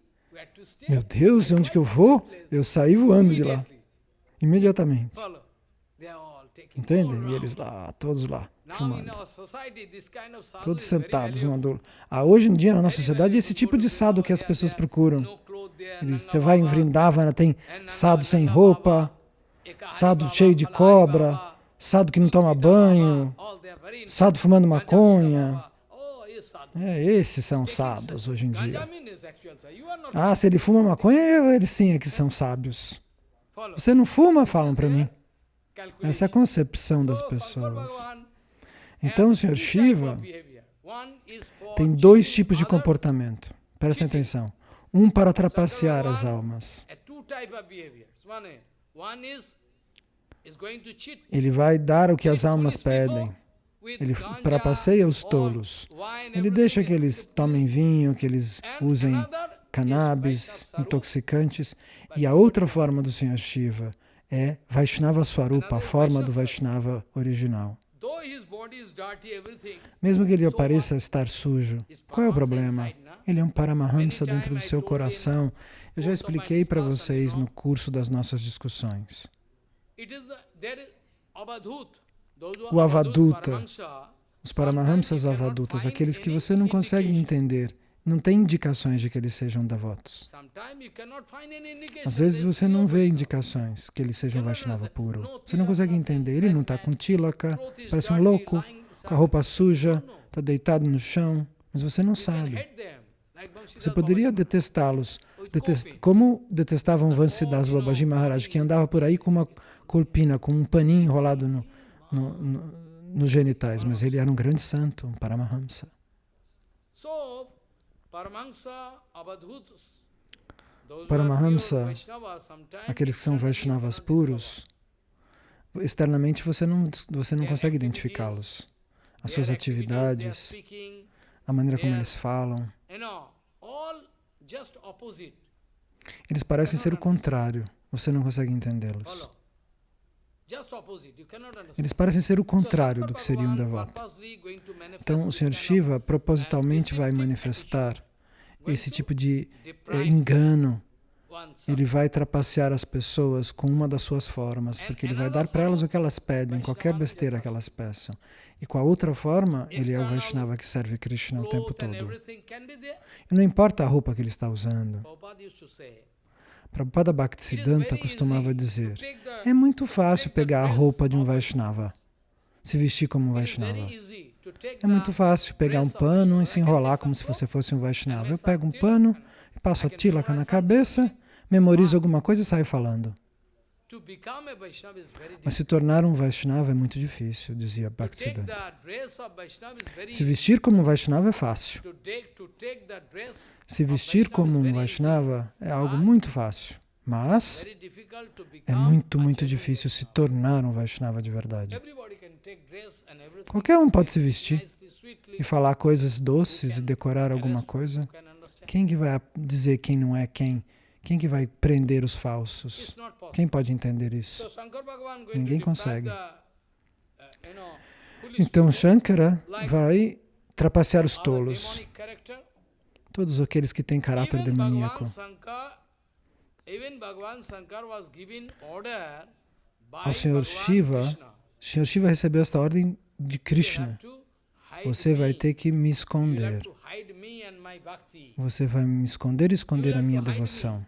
Meu Deus, onde que eu vou? Eu saí voando de lá. Imediatamente. Entende? E eles lá, todos lá, fumando. Todos sentados um do ah, Hoje em dia, na nossa sociedade, é esse tipo de sado que as pessoas procuram. Eles, você vai em Vrindavana, tem sado sem roupa, sado cheio de cobra, sado que não toma banho, sado fumando maconha. É, esses são sados hoje em dia. Ah, se ele fuma maconha, eles sim é que são sábios. Você não fuma? Falam para mim. Essa é a concepção das pessoas. Então o Sr. Shiva tem dois tipos de comportamento. Prestem atenção. Um para trapacear as almas. Ele vai dar o que as almas pedem. Ele trapaceia os tolos. Ele deixa que eles tomem vinho, que eles usem cannabis, intoxicantes. E a outra forma do Sr. Shiva é Vaishnava Swarupa, a forma do Vaishnava original. Mesmo que ele pareça estar sujo, qual é o problema? Ele é um Paramahamsa dentro do seu coração. Eu já expliquei para vocês no curso das nossas discussões. O Avaduta, os Paramahamsas Avadutas, aqueles que você não consegue entender, não tem indicações de que eles sejam devotos. Às vezes você não vê indicações que eles sejam Vaishnava puro. Você não consegue entender. Ele não está com tilaka, parece um louco, com a roupa suja, está deitado no chão, mas você não sabe. Você poderia detestá-los, detest... como detestavam Vansidas Babaji Maharaj, que andava por aí com uma corpina, com um paninho enrolado no, no, no, nos genitais, mas ele era um grande santo, um Paramahamsa. Paramahamsa, aqueles que são Vaishnavas puros, externamente você não, você não consegue identificá-los. As suas atividades, a maneira como eles falam. Eles parecem ser o contrário, você não consegue entendê-los. Eles parecem ser o contrário do que seria um devoto. Então, o Sr. Shiva propositalmente vai manifestar esse tipo de é, engano. Ele vai trapacear as pessoas com uma das suas formas, porque ele vai dar para elas o que elas pedem, qualquer besteira que elas peçam. E com a outra forma, ele é o Vaishnava que serve Krishna o tempo todo. E não importa a roupa que ele está usando. Prabhupada Bhaktisiddhanta costumava dizer, é muito fácil pegar a roupa de um Vaishnava, se vestir como um Vaishnava. É muito fácil pegar um pano e se enrolar como se você fosse um Vaishnava. Eu pego um pano, passo a tilaka na cabeça, memorizo alguma coisa e saio falando. Mas se tornar um Vaishnava é muito difícil, dizia Bhaktisiddhanta. Se vestir como um Vaishnava é fácil. Se vestir como um Vaishnava é algo muito fácil. Mas é muito, muito difícil se tornar um Vaishnava de verdade. Qualquer um pode se vestir e falar coisas doces e decorar alguma coisa. Quem que vai dizer quem não é quem? Quem que vai prender os falsos? Quem pode entender isso? Ninguém consegue. Então Shankara vai trapacear os tolos, todos aqueles que têm caráter demoníaco. Ao Senhor Shiva, o Senhor Shiva recebeu esta ordem de Krishna. Você vai ter que me esconder. Você vai me esconder e esconder a minha devoção.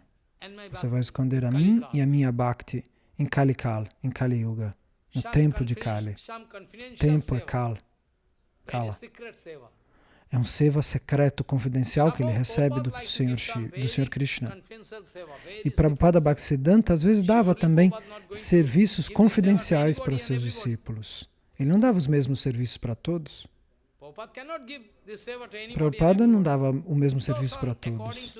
Você vai esconder a mim e a minha Bhakti em Kalikal, em Kali Yuga, no tempo de Kali. Tempo é Kal, Kala. É um seva secreto, confidencial que ele recebe do Senhor, do Senhor Krishna. E Prabhupada Bhaktisiddhanta às vezes dava também serviços confidenciais para seus discípulos. Ele não dava os mesmos serviços para todos. Prabhupada não dava o mesmo serviço para todos.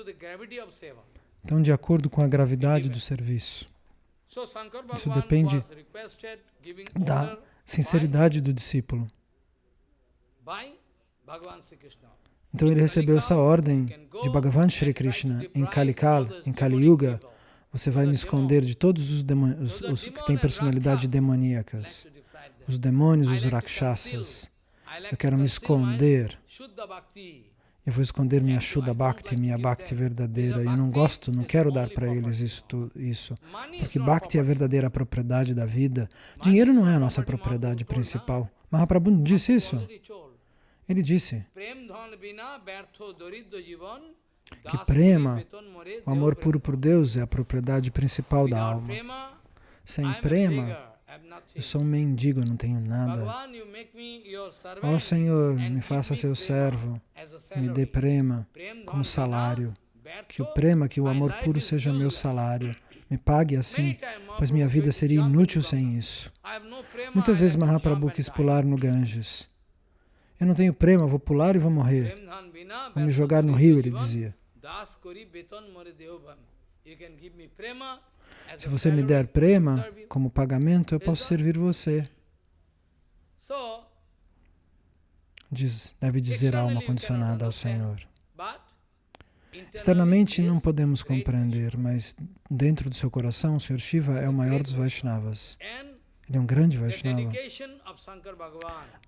Então, de acordo com a gravidade do serviço. Isso depende da sinceridade do discípulo. Então ele recebeu essa ordem de Bhagavan Shri Krishna em Kalikal, em Kali Yuga. Você vai me esconder de todos os, os, os que têm personalidade demoníacas, os demônios, os rakshasas. Eu quero me esconder eu vou esconder minha Shuddha Bhakti, minha Bhakti verdadeira. Eu não gosto, não quero dar para eles isso, isso. Porque Bhakti é a verdadeira propriedade da vida. Dinheiro não é a nossa propriedade principal. Mahaprabhu disse isso? Ele disse que prema, o amor puro por Deus, é a propriedade principal da alma. Sem prema, eu sou um mendigo, não tenho nada. Ó oh, Senhor, me faça seu servo, me dê prema como salário. Que o prema, que o amor puro seja meu salário. Me pague assim, pois minha vida seria inútil sem isso. Muitas vezes Mahaprabhu quis pular no Ganges. Eu não tenho prema, vou pular e vou morrer. Vou me jogar no rio, ele dizia. Se você me der prema como pagamento, eu posso servir você. Diz, deve dizer a alma condicionada ao Senhor. Externamente não podemos compreender, mas dentro do seu coração, o Sr. Shiva é o maior dos Vaishnavas. Ele é um grande Vaishnava.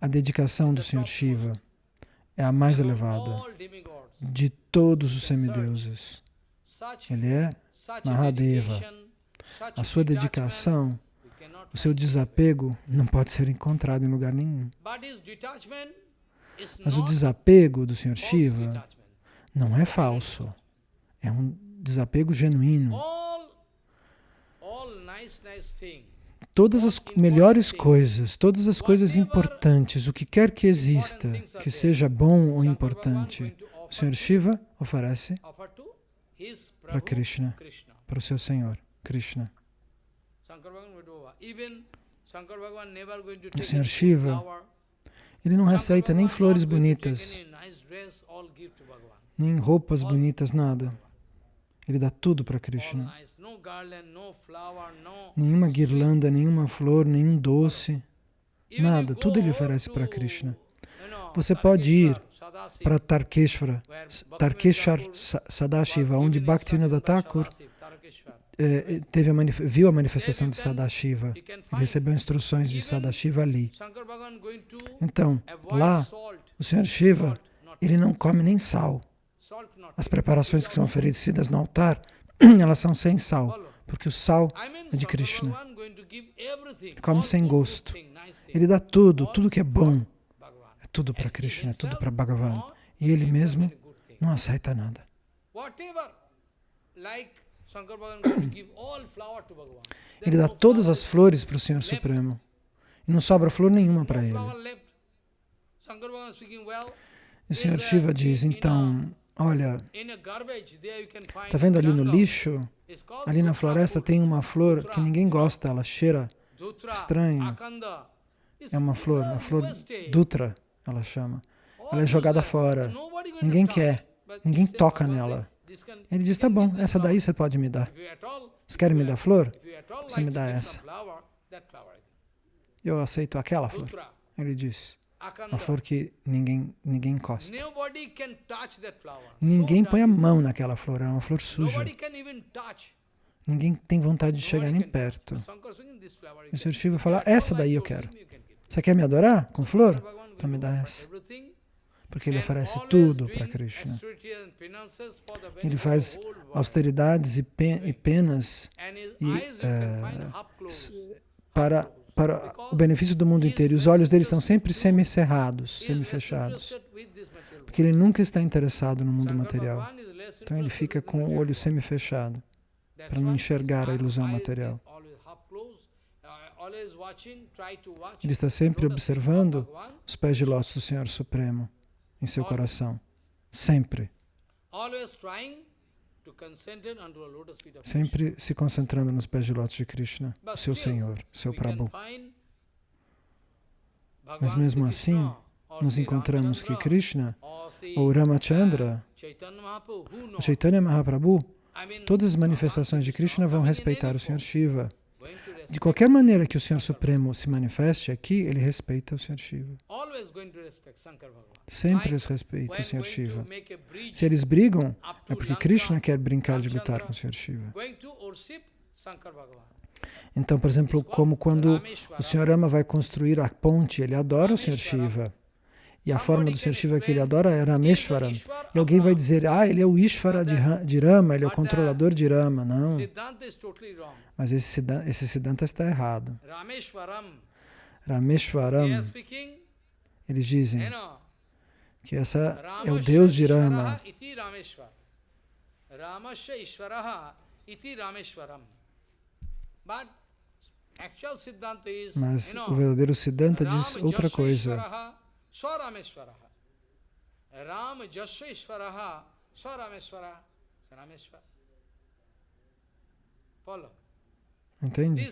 A dedicação do Senhor Shiva é a mais elevada de todos os semideuses. Ele é Mahadeva. A sua dedicação, o seu desapego não pode ser encontrado em lugar nenhum. Mas o desapego do Senhor Shiva não é falso. É um desapego genuíno. Todas as melhores coisas, todas as coisas importantes, o que quer que exista, que seja bom ou importante, o Senhor Shiva oferece para Krishna, para o seu Senhor, Krishna. O Senhor Shiva, ele não receita nem flores bonitas, nem roupas bonitas, nada. Ele dá tudo para Krishna. Nenhuma guirlanda, nenhuma flor, nenhum doce, nada. Tudo ele oferece para Krishna. Você pode ir para Tarkeshvara, Tarkeshar Sadashiva, onde Bhaktivinoda Thakur teve a viu a manifestação de Sadashiva. Ele recebeu instruções de Sadashiva ali. Então, lá, o Senhor Shiva, ele não come nem sal. As preparações que são oferecidas no altar, <clears throat> elas são sem sal, porque o sal é de Krishna. Ele come sem gosto. Ele dá tudo, tudo que é bom. É tudo para Krishna, é tudo para Bhagavan. E ele mesmo não aceita nada. <coughs> Ele dá todas as flores para o Senhor Supremo. E não sobra flor nenhuma para ele. E o Senhor Shiva diz, então, Olha, está vendo ali no lixo? Ali na floresta tem uma flor que ninguém gosta, ela cheira estranho. É uma flor, uma flor Dutra, ela chama. Ela é jogada fora. Ninguém quer, ninguém toca nela. Ele diz, tá bom, essa daí você pode me dar. Você quer me dar flor? Você me dá essa. Eu aceito aquela flor. Ele diz, uma flor que ninguém, ninguém encosta. Ninguém põe a mão naquela flor, é uma flor suja. Ninguém tem vontade de chegar nem perto. E o Sr. Shiva fala, essa daí eu quero. Você quer me adorar com flor? Então me dá essa. Porque ele oferece tudo para Krishna. Ele faz austeridades e, penas e, é, para para o benefício do mundo inteiro. E os olhos dele estão sempre semicerrados, semifechados. Porque ele nunca está interessado no mundo material. Então ele fica com o olho semifechado, para não enxergar a ilusão material. Ele está sempre observando os pés de lótus do Senhor Supremo em seu coração. Sempre. Sempre se concentrando nos pés de lótus de Krishna, seu Senhor, seu Prabhu. Mas mesmo assim, nós encontramos que Krishna, ou Ramachandra, o Chaitanya Mahaprabhu, todas as manifestações de Krishna vão respeitar o Senhor Shiva. De qualquer maneira que o Senhor Supremo se manifeste aqui, ele respeita o Senhor Shiva. Sempre eles respeitam o Senhor Shiva. Se eles brigam, é porque Krishna quer brincar de lutar com o Senhor Shiva. Então, por exemplo, como quando o Senhor Rama vai construir a ponte, ele adora o Senhor Shiva. E a forma do Senhor Shiva que ele adora é Rameshwaram. E alguém vai dizer, ah, ele é o Ishvara de Rama, ele é o controlador de Rama. Não. Mas esse Siddhanta, esse Siddhanta está errado. Rameshwaram, eles dizem que essa é o Deus de Rama. Mas o verdadeiro Siddhanta diz outra coisa. Swarameshwaraha. Ram Jasweshwaraha. Swarameshwaraha. Sarameshwara. Follow. Entende?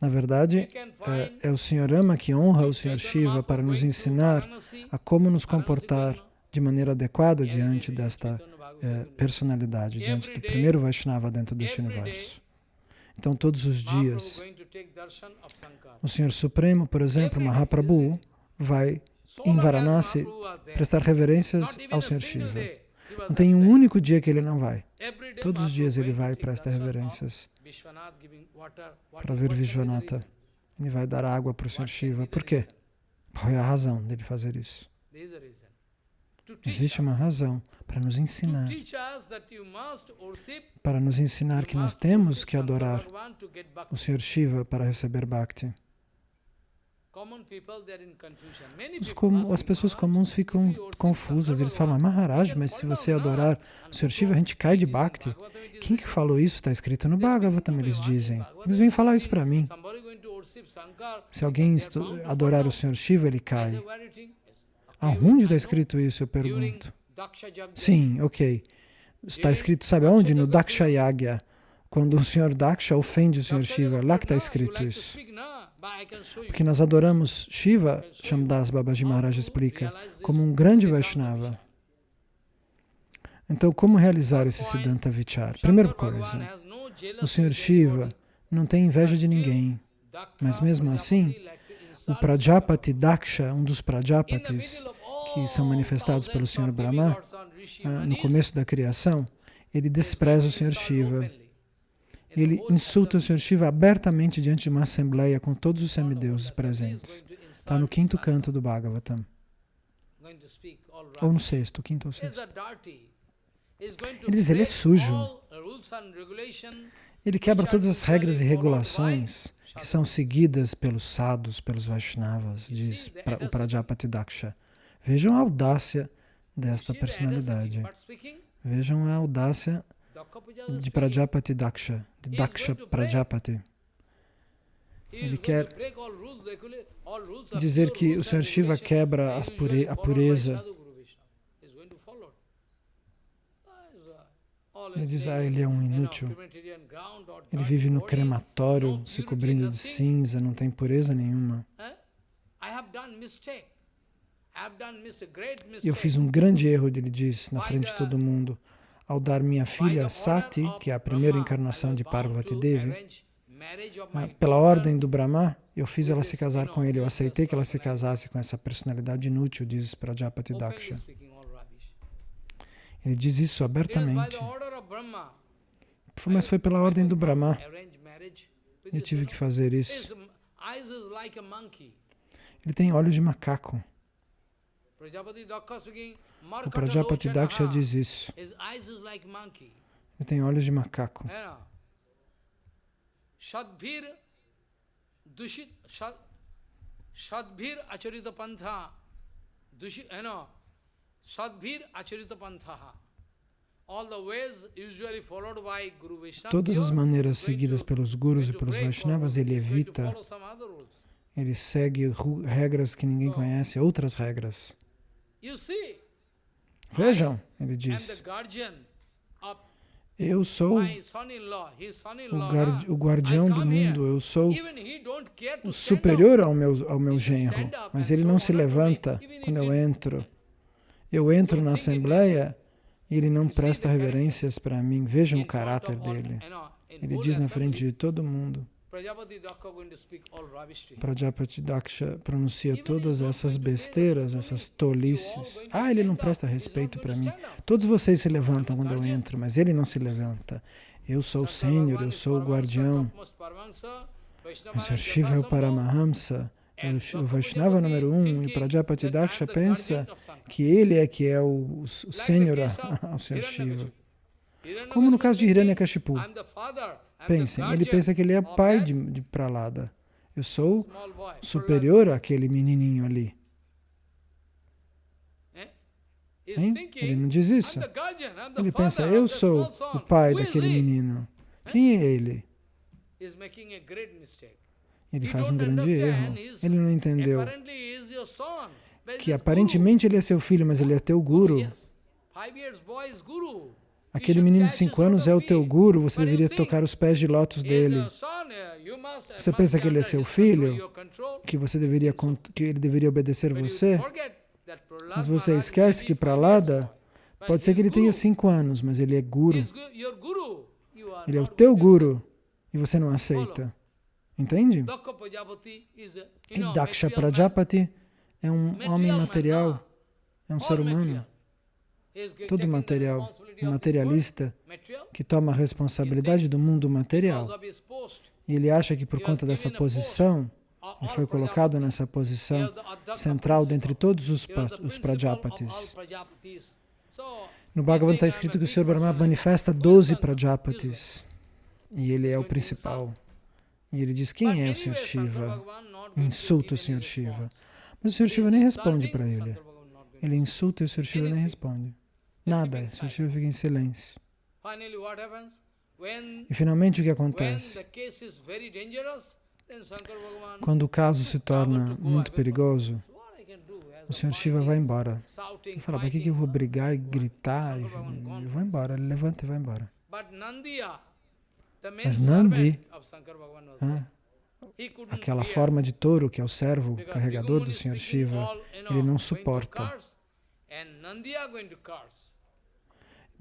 Na verdade, é, é, o Senhor Rama que honra o Senhor Shiva para nos ensinar a como nos comportar de maneira adequada diante desta é, personalidade, diante do primeiro Vaishnava dentro deste universo. Então, todos os dias, o Senhor Supremo, por exemplo, Mahaprabhu, vai em Varanasi prestar reverências ao Senhor Shiva. Não tem um único dia que ele não vai. Todos os dias ele vai e presta reverências para ver Vishwanatha. Ele vai dar água para o Sr. Shiva. Por quê? Qual é a razão dele fazer isso? Existe uma razão para nos ensinar. Para nos ensinar que nós temos que adorar o Sr. Shiva para receber Bhakti. As pessoas comuns ficam confusas, eles falam, Maharaj, mas se você adorar o Sr. Shiva, a gente cai de Bhakti. Quem que falou isso? Está escrito no Bhagavatam, eles dizem. Eles vêm falar isso para mim. Se alguém adorar o Sr. Shiva, ele cai. Aonde está escrito isso, eu pergunto? Sim, ok. Está escrito, sabe aonde? No Daksha Yagya. Quando o Sr. Daksha ofende o Sr. Shiva, lá que está escrito isso. Porque nós adoramos Shiva, Shamdas Babaji Maharaj explica, como um grande Vaishnava. Então, como realizar esse Siddhanta Vichar? Primeira coisa, o Sr. Shiva não tem inveja de ninguém, mas mesmo assim, o Prajapati Daksha, um dos Prajapatis que são manifestados pelo Sr. Brahma, ah, no começo da criação, ele despreza o Sr. Shiva. Ele insulta o Sr. Shiva abertamente diante de uma assembleia com todos os semideuses presentes. Está no quinto canto do Bhagavatam. Ou no sexto, quinto ou sexto. Ele diz, ele é sujo. Ele quebra todas as regras e regulações que são seguidas pelos sadhus, pelos Vaishnavas, diz o Prajapati Daksha. Vejam a audácia desta personalidade. Vejam a audácia de Prajapati Daksha, de Daksha Prajapati. Ele quer dizer que o Sr. Shiva quebra pure, a pureza. Ele diz, ah, ele é um inútil. Ele vive no crematório, se cobrindo de cinza, não tem pureza nenhuma. Eu fiz um grande erro, ele diz, na frente de todo mundo, ao dar minha filha Sati, que é a primeira encarnação de Parvati Devi, ah, pela ordem do Brahma, eu fiz ela se casar com ele, eu aceitei que ela se casasse com essa personalidade inútil, diz Prajapati Daksha. Ele diz isso abertamente. Mas foi pela ordem do Brahma. Eu tive que fazer isso. Ele tem olhos de macaco. O Prajapati Daksha diz isso. Ele tem olhos de macaco. Shadbhir dushit Shadbhir acharita pantha. Dushit, you know, Shadbhir acharita pantha. Todas as maneiras seguidas pelos gurus e pelos Vaishnavas, ele evita, ele segue regras que ninguém conhece, outras regras. Vejam, ele diz, eu sou o, guardião do mundo, eu sou o superior ao meu, ao meu genro, mas ele não se levanta quando eu entro. Eu entro na assembleia e ele não presta reverências para mim. Vejam o caráter dele. Ele diz na frente de todo mundo. Prajapati Daksha pronuncia todas essas besteiras, essas tolices. Ah, ele não presta respeito para mim. Todos vocês se levantam quando eu entro, mas ele não se levanta. Eu sou o Sênior, eu sou o guardião. Mas Shiva é o Paramahamsa o Vaishnava número um, e Prajapati Daksha pensa que ele é que é o, <laughs> o Senhor ao Senhor Shiva. Como no caso de Hiranyakashipu. Pensem, ele pensa que ele é pai de, de Pralada. Eu sou superior àquele menininho ali. Hein? Ele não diz isso. Ele pensa, eu sou o pai daquele menino. Quem é ele? Ele faz um grande erro. Ele não entendeu que aparentemente ele é seu filho, mas ele é teu guru. Aquele menino de 5 anos é o teu guru, você deveria tocar os pés de lótus dele. Você pensa que ele é seu filho? Que, você deveria, que ele deveria obedecer você? Mas você esquece que Pralada, pode ser que ele tenha 5 anos, mas ele é guru. Ele é o teu guru e você não aceita. Entende? E Daksha Prajapati é um homem material, é um ser humano, todo material, materialista que toma a responsabilidade do mundo material. E ele acha que por conta dessa posição, Ele foi colocado nessa posição central dentre todos os, os Prajapatis. No Bhagavatam está escrito que o Sr. Brahma manifesta 12 Prajapatis. E ele é o principal. E ele diz, quem é o Sr. Shiva? Insulta o Sr. Shiva. Mas o Sr. Shiva nem responde para ele. Ele insulta e o Sr. Shiva nem responde. Nada. Shiva fica em silêncio. E finalmente o que acontece? Quando o caso se torna muito perigoso, o Sr. Shiva vai embora. Ele fala, para que eu vou brigar e gritar? Eu vou embora. Ele levanta e vai embora. Mas Nandi, ah, aquela forma de touro que é o servo carregador do Sr. Shiva, ele não suporta.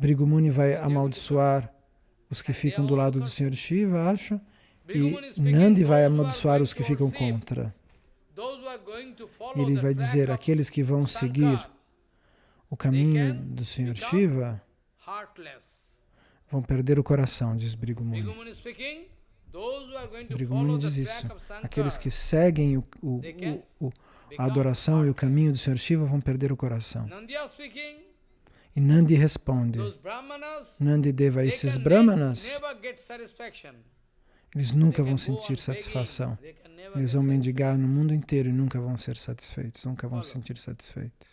Brigumuni vai amaldiçoar os que ficam do lado do Sr. Shiva, acho, e Nandi vai amaldiçoar os que ficam contra. Ele vai dizer, aqueles que vão seguir o caminho do Sr. Shiva vão perder o coração, diz Brigumuni. Brigumuni diz isso. Aqueles que seguem o, o, o, a adoração e o caminho do Sr. Shiva vão perder o coração. E Nandi responde, Nandi Deva, esses brahmanas, eles nunca vão sentir satisfação. Eles vão mendigar no mundo inteiro e nunca vão ser satisfeitos, nunca vão se sentir satisfeitos.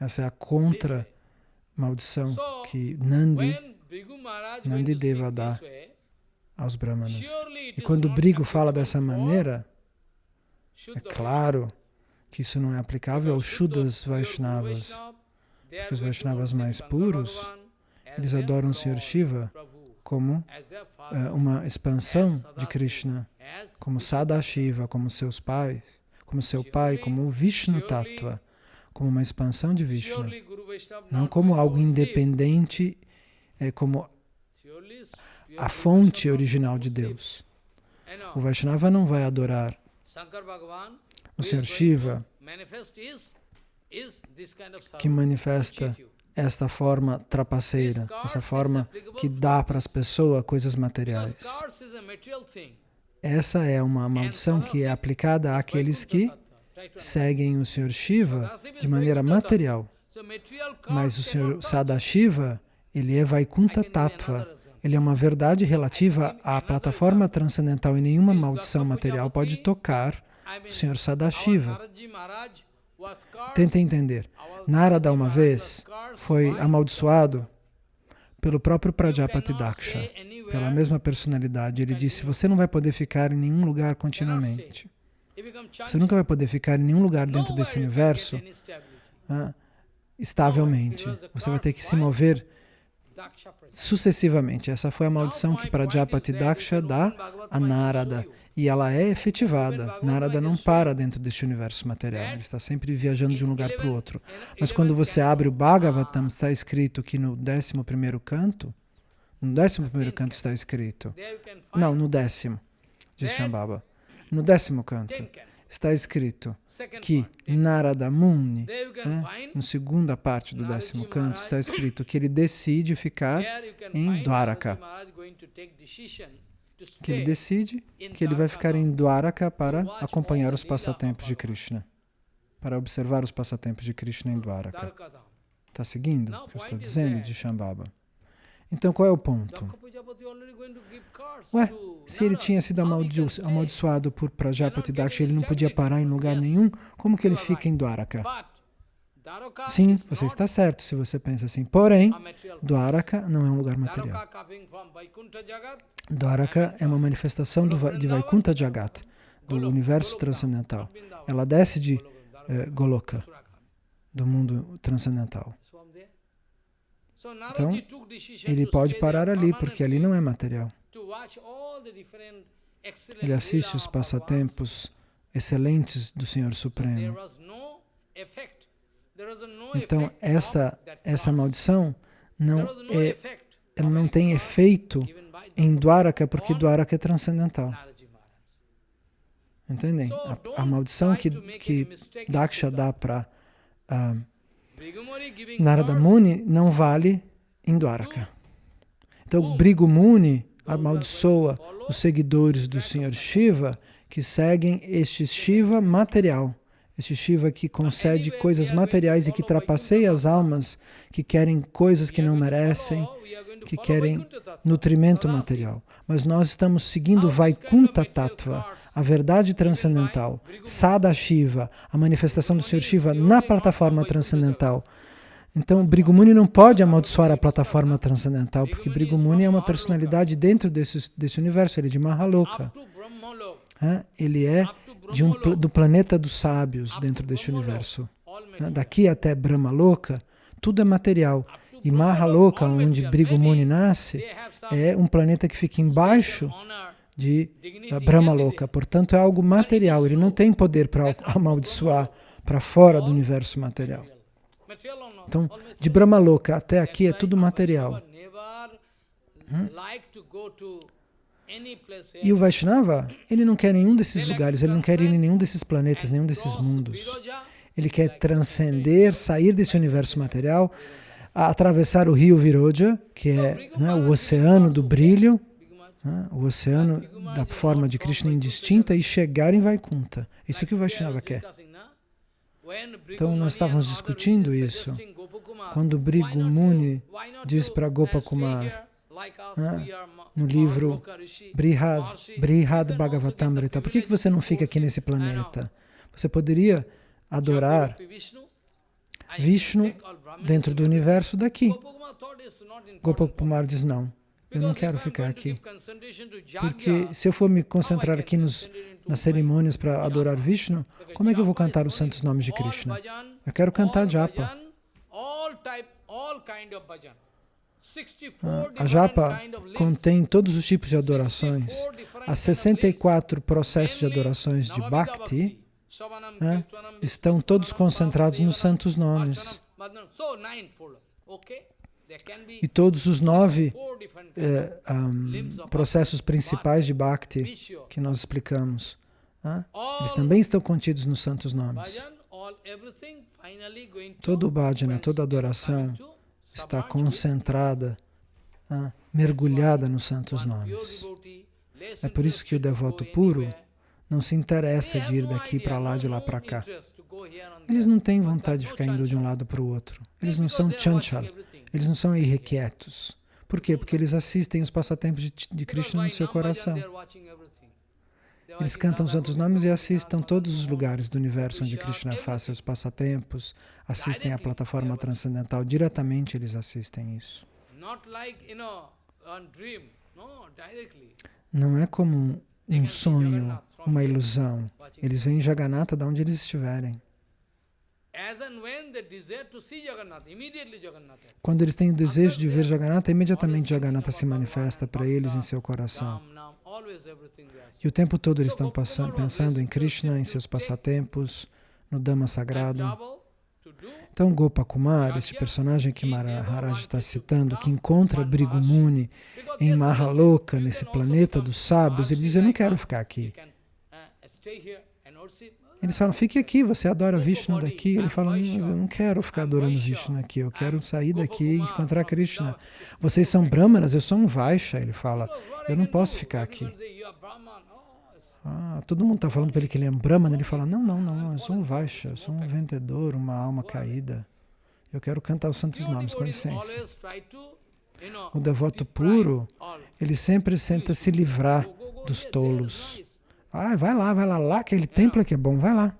Essa é a contra maldição que Nandi, Nandi Deva dá aos brahmanas. E quando o Brigo fala dessa maneira, é claro que isso não é aplicável aos Shuddhas Vaishnavas, porque os Vaishnavas mais puros, eles adoram o Sr. Shiva como uh, uma expansão de Krishna, como Sadashiva, como seus pais, como seu pai, como o Vishnu Tattva, como uma expansão de Vishnu, não como algo independente, é, como a fonte original de Deus. O Vaishnava não vai adorar o Sr. Shiva, que manifesta esta forma trapaceira, essa forma que dá para as pessoas coisas materiais. Essa é uma maldição que é aplicada àqueles que seguem o Sr. Shiva de maneira material. Mas o Sr. Sadashiva, ele é Vaikuntha Tattva. Ele é uma verdade relativa à plataforma transcendental e nenhuma maldição material pode tocar o Sr. Sadashiva. Tenta entender. Narada, uma vez, foi amaldiçoado pelo próprio Prajapati Daksha, pela mesma personalidade. Ele disse, você não vai poder ficar em nenhum lugar continuamente. Você nunca vai poder ficar em nenhum lugar dentro desse universo ah, estavelmente. Você vai ter que se mover sucessivamente. Essa foi a maldição que Prajapati Daksha dá a Narada. E ela é efetivada. Narada não para dentro deste universo material. Ele está sempre viajando de um lugar para o outro. Mas quando você abre o Bhagavatam, está escrito que no 11º canto, no 11º canto está escrito, não, no décimo, diz Shambhava. No décimo canto está escrito que Narada Muni, né, na segunda parte do décimo canto, está escrito que ele decide ficar em Dwaraka. Que ele decide que ele vai ficar em Dwaraka para acompanhar os passatempos de Krishna, para observar os passatempos de Krishna em Dwaraka. Está seguindo o que eu estou dizendo de Shambhava? Então, qual é o ponto? Ué, se ele tinha sido amaldiçoado por Prajapati Daksha, ele não podia parar em lugar nenhum, como que ele fica em Dwaraka? Sim, você está certo se você pensa assim. Porém, Dwaraka não é um lugar material. Dwaraka é uma manifestação de Vaikuntha Jagat, do universo transcendental. Ela desce de eh, Goloka, do mundo transcendental. Então, ele pode parar ali, porque ali não é material. Ele assiste os passatempos excelentes do Senhor Supremo. Então, essa, essa maldição não, é, ela não tem efeito em Dwaraka, porque Dwaraka é transcendental. Entendem? A, a maldição que, que Daksha dá para uh, Narada Muni não vale em Dwaraka. Então, Brigu Muni, amaldiçoa os seguidores do Senhor Shiva que seguem este Shiva material. Este Shiva que concede coisas materiais e que trapaceia as almas que querem coisas que não merecem, que querem nutrimento material. Mas nós estamos seguindo Vaikunta Tattva, a verdade transcendental, Sada Shiva, a manifestação do Senhor Shiva na plataforma transcendental. Então, Brigumuni não pode amaldiçoar a plataforma transcendental, porque Brigumuni é uma personalidade dentro desse, desse universo, ele é de Mahaloka. Ele é de um, do planeta dos sábios dentro deste universo. Daqui até Brahma Loka, tudo é material. E Mahaloka, onde Brigumuni nasce, é um planeta que fica embaixo de Brahma Loka. Portanto, é algo material. Ele não tem poder para amaldiçoar para fora do universo material. Então, de Brahmaloka até aqui é tudo material. Hum? E o Vaishnava, ele não quer nenhum desses lugares, ele não quer ir em nenhum desses planetas, nenhum desses mundos. Ele quer transcender, sair desse universo material, atravessar o rio Viroja, que é né, o oceano do brilho, né, o oceano da forma de Krishna indistinta e chegar em Vaikunta. Isso que o Vaishnava quer. Então, nós estávamos discutindo isso. Quando Brigu Muni diz para Gopakumar, né, no livro Brihad, Brihad Bhagavatamrita, por que, que você não fica aqui nesse planeta? Você poderia adorar Vishnu dentro do universo daqui. Gopakumar diz, não, eu não quero ficar aqui. Porque se eu for me concentrar aqui nos, nas cerimônias para adorar Vishnu, como é que eu vou cantar os santos nomes de Krishna? Eu quero cantar japa. Ah, a japa contém todos os tipos de adorações. Há 64 processos de adorações de Bhakti né, estão todos concentrados nos santos nomes. E todos os nove eh, um, processos principais de Bhakti que nós explicamos, eles também estão contidos nos santos nomes. Todo o bhajana, toda adoração está concentrada, mergulhada nos santos nomes. É por isso que o devoto puro não se interessa de ir daqui para lá, de lá para cá. Eles não têm vontade de ficar indo de um lado para o outro. Eles não são chanchal, eles não são irrequietos. Por quê? Porque eles assistem os passatempos de, de Krishna no seu coração. Eles cantam os santos nomes e assistem todos os lugares do universo onde Krishna faz seus passatempos, assistem à plataforma transcendental, diretamente eles assistem isso. Não é como um sonho, uma ilusão. Eles veem Jagannatha de onde eles estiverem. Quando eles têm o desejo de ver Jagannatha, imediatamente Jagannatha se manifesta para eles em seu coração. E o tempo todo eles estão passando, pensando em Krishna, em seus passatempos, no Dhamma sagrado. Então Gopakumar, este personagem que Maharaj está citando, que encontra Brigumuni em Mahaloka, nesse planeta dos sábios, ele diz, eu não quero ficar aqui. Eles falam, fique aqui, você adora Vishnu daqui. Ele fala, mas eu não quero ficar adorando Vishnu aqui, eu quero sair daqui e encontrar Krishna. Vocês são brahmanas, eu sou um Vaisha. Ele fala, eu não posso ficar aqui. Ah, todo mundo está falando para ele que ele é um brahmana. Ele fala, não, não, não, eu sou um Vaisha, eu sou um vendedor, uma alma caída. Eu quero cantar os santos nomes, com licença. O devoto puro, ele sempre tenta se livrar dos tolos. Ah, vai lá, vai lá, lá aquele templo que é bom, vai lá.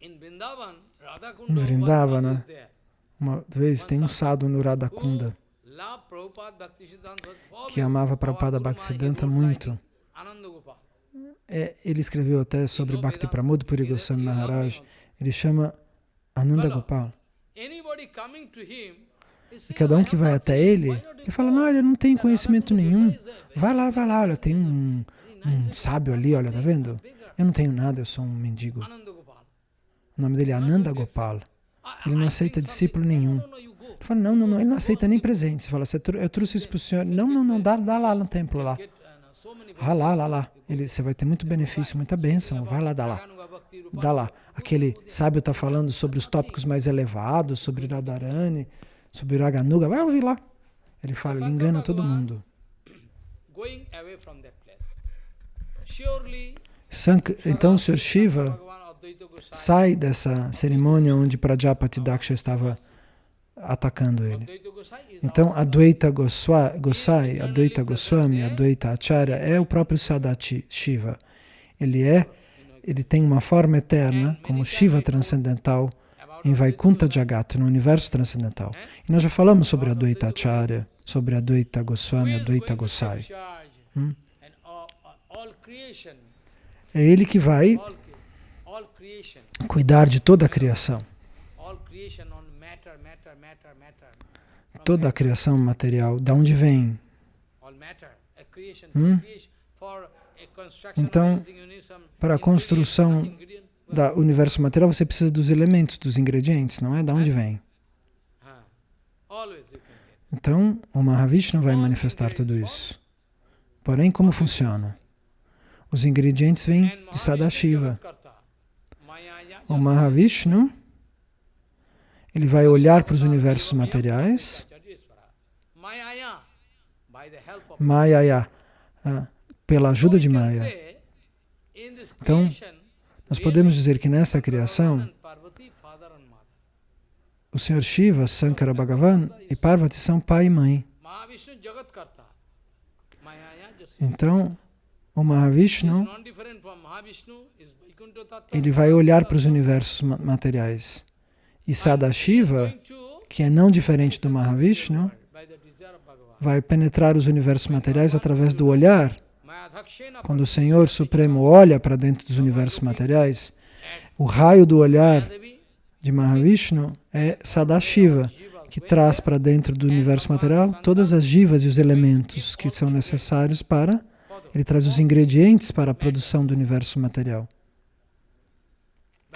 Em Vrindavana, uma vez tem um sadhu no Radhakunda que amava Prabhupada Bhaktisiddhanta muito. É, ele escreveu até sobre Bhakti Pramod Puri Goswami Maharaj. Ele chama Ananda Gopal. E cada um que vai até ele, ele fala, não, ele não tem conhecimento nenhum. Vai lá, vai lá, olha, tem um, um sábio ali, olha, tá vendo? Eu não tenho nada, eu sou um mendigo. O nome dele é Ananda Gopal. Ele não aceita discípulo nenhum. Ele fala, não, não, não, ele não aceita nem presente. Você fala, eu trouxe isso para o senhor. Não, não, não, dá, dá lá no templo lá. Ah, lá, lá, lá. Ele, você vai ter muito benefício, muita bênção. Vai lá, dá lá. Dá lá. Aquele sábio está falando sobre os tópicos mais elevados, sobre Radharani, sobre Raganuga. Vai ouvir lá. Ele fala, ele engana todo mundo. Então o Sr. Shiva sai dessa cerimônia onde Prajapati Daksha estava atacando ele. Então, Advaita Gosai, Advaita Goswami, Advaita Acharya é o próprio Sadati Shiva. Ele é, ele tem uma forma eterna, como Shiva transcendental, em Vaikuntha Jagat, no universo transcendental. E nós já falamos sobre Advaita Acharya, sobre Advaita Goswami, Advaita Gosai. Hum? É ele que vai cuidar de toda a criação. Toda a criação material, de onde vem? Hum? Então, para a construção do universo material, você precisa dos elementos, dos ingredientes, não é? De onde vem? Então, o Mahavishnu vai manifestar tudo isso. Porém, como funciona? Os ingredientes vêm de Sadashiva. O Mahavishnu, ele vai olhar para os universos materiais, Mayaya, ah, pela ajuda de Maya. Então, nós podemos dizer que nessa criação, o Senhor Shiva, Sankara Bhagavan e Parvati são pai e mãe. Então, o Mahavishnu, ele vai olhar para os universos materiais. E Sadashiva, que é não diferente do Mahavishnu, vai penetrar os universos materiais através do olhar. Quando o Senhor Supremo olha para dentro dos universos materiais, o raio do olhar de Mahavishnu é Sadashiva, que traz para dentro do universo material todas as jivas e os elementos que são necessários para ele traz os ingredientes para a produção do universo material.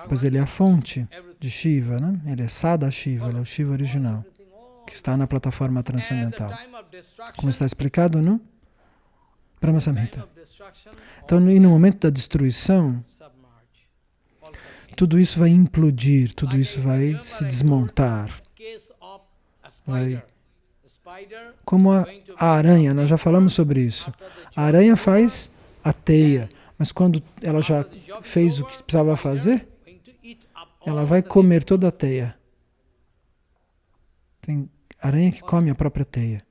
Pois ele é a fonte de Shiva, né? ele é Sada Shiva, ele é o Shiva original, que está na plataforma transcendental. Como está explicado no Brahma Samhita. Então, e no momento da destruição, tudo isso vai implodir, tudo isso vai se desmontar. Vai como a, a aranha, nós já falamos sobre isso. A aranha faz a teia, mas quando ela já fez o que precisava fazer, ela vai comer toda a teia. Tem aranha que come a própria teia.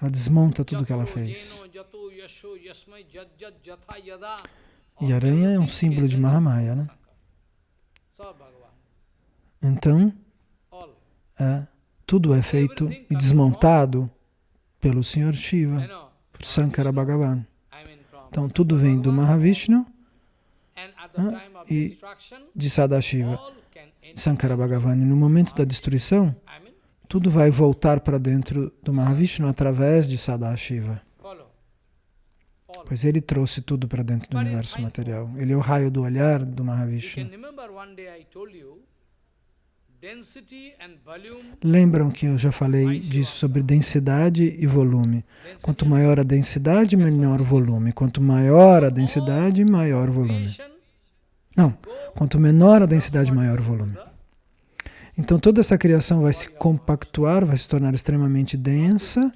Ela desmonta tudo o que ela fez. E aranha é um símbolo de Mahamaya, né? Então, é, tudo é feito e desmontado pelo Senhor Shiva, por Sankara Bhagavan. Então, tudo vem do Mahavishnu ah, e de Sadashiva, Sankara Bhagavan. E no momento da destruição, tudo vai voltar para dentro do Mahavishnu através de Sadashiva. Pois ele trouxe tudo para dentro do universo material. Ele é o raio do olhar do Mahavishnu. Lembram que eu já falei disso sobre densidade e volume. Quanto maior a densidade, menor o volume. Quanto maior a densidade, maior o volume. Não, quanto menor a densidade, maior o volume. Então toda essa criação vai se compactuar, vai se tornar extremamente densa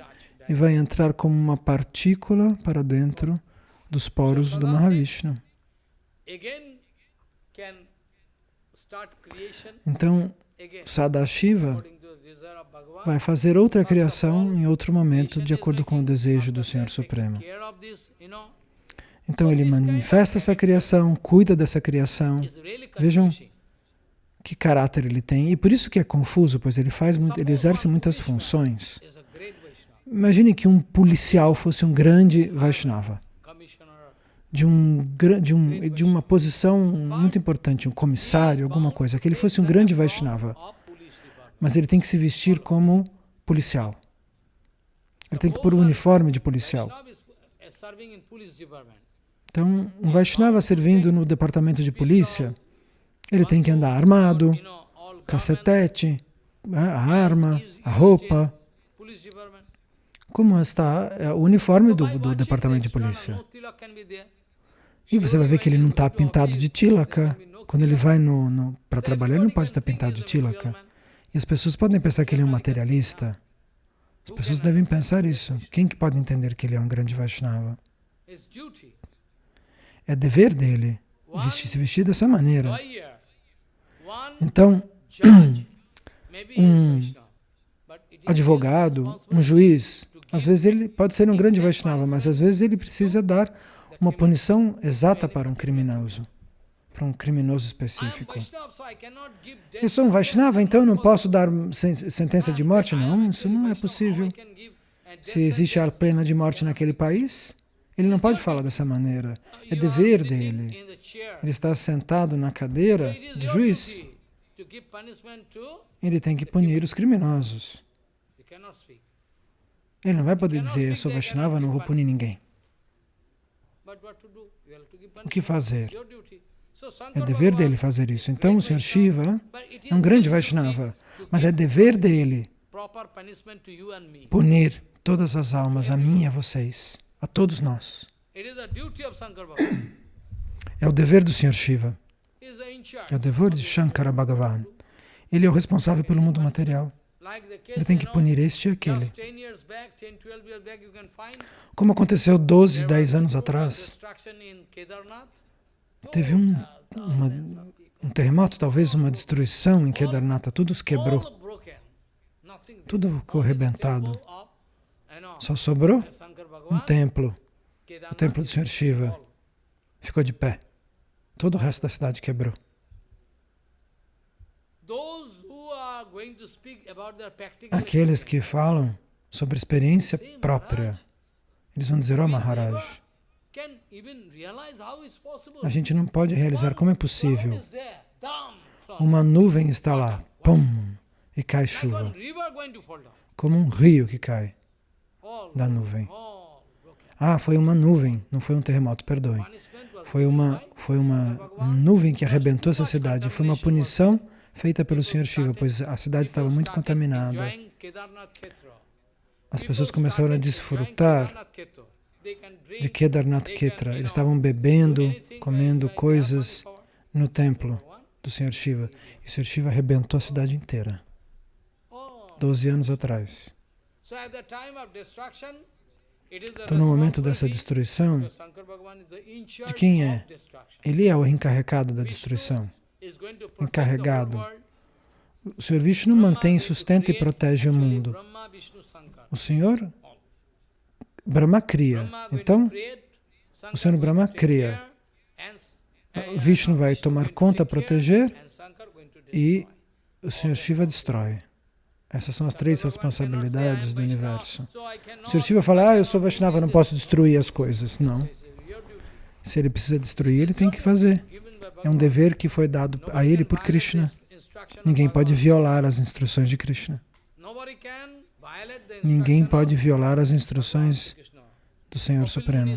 e vai entrar como uma partícula para dentro dos poros do Mahavishnu. Então, Sadashiva vai fazer outra criação em outro momento, de acordo com o desejo do Senhor Supremo. Então ele manifesta essa criação, cuida dessa criação. Vejam que caráter ele tem. E por isso que é confuso, pois ele, faz muito, ele exerce muitas funções. Imagine que um policial fosse um grande Vaishnava. De, um, de, um, de uma posição muito importante, um comissário, alguma coisa, que ele fosse um grande Vaishnava. Mas ele tem que se vestir como policial. Ele tem que pôr o um uniforme de policial. Então, um Vaishnava servindo no departamento de polícia, ele tem que andar armado, cacetete, a arma, a roupa. Como está é, o uniforme do, do departamento de polícia. E você vai ver que ele não está pintado de tilaka. Quando ele vai para trabalhar, ele não pode estar pintado de tilaka. E as pessoas podem pensar que ele é um materialista, As pessoas devem pensar isso. Quem que pode entender que ele é um grande Vaishnava? É dever dele vestir, se vestir dessa maneira. Então, <clears throat> um advogado, um juiz, às vezes ele pode ser um grande Vaishnava, mas às vezes ele precisa dar uma punição exata para um criminoso, para um criminoso específico. Eu sou um Vaishnava, então não posso dar sentença de morte? Não, isso não é possível. Se existe a pena de morte naquele país, ele não pode falar dessa maneira. É dever dele. Ele está sentado na cadeira de juiz. Ele tem que punir os criminosos. Ele não vai poder dizer, eu sou Vaishnava, não vou punir ninguém. O que fazer? É dever dele fazer isso. Então o Sr. Shiva é um grande Vaishnava, mas é dever dele punir todas as almas, a mim e a vocês, a todos nós. É o dever do Sr. Shiva. É o dever de Shankara Bhagavan. Ele é o responsável pelo mundo material. Ele tem que punir este e aquele. Como aconteceu 12, 10 anos atrás, teve um, uma, um terremoto, talvez uma destruição em Kedarnatha, tudo se quebrou. Tudo ficou arrebentado. Só sobrou um templo, o templo do Sr. Shiva. Ficou de pé. Todo o resto da cidade quebrou. Aqueles que falam sobre experiência própria, eles vão dizer, oh Maharaj, a gente não pode realizar como é possível. Uma nuvem está lá, pum, e cai chuva. Como um rio que cai da nuvem. Ah, foi uma nuvem, não foi um terremoto, perdoe. Foi uma, foi uma nuvem que arrebentou essa cidade. Foi uma punição feita pelo Sr. Shiva, pois a cidade estava muito contaminada. As pessoas começaram a desfrutar de Kedarnath Ketra. Eles estavam bebendo, comendo coisas no templo do Sr. Shiva. E o Sr. Shiva arrebentou a cidade inteira. Doze anos atrás. Então, no momento dessa destruição, de quem é? Ele é o encarregado da destruição encarregado. O Senhor Vishnu mantém, sustenta e protege o mundo. O Senhor Brahma cria. Então, o Senhor Brahma cria. Vishnu vai tomar conta, proteger e o Senhor Shiva destrói. Essas são as três responsabilidades do universo. O Senhor Shiva fala, ah, eu sou Vaishnava, não posso destruir as coisas. Não. Se ele precisa destruir, ele tem que fazer. É um dever que foi dado a ele por Krishna. Ninguém pode violar as instruções de Krishna. Ninguém pode violar as instruções do Senhor Supremo.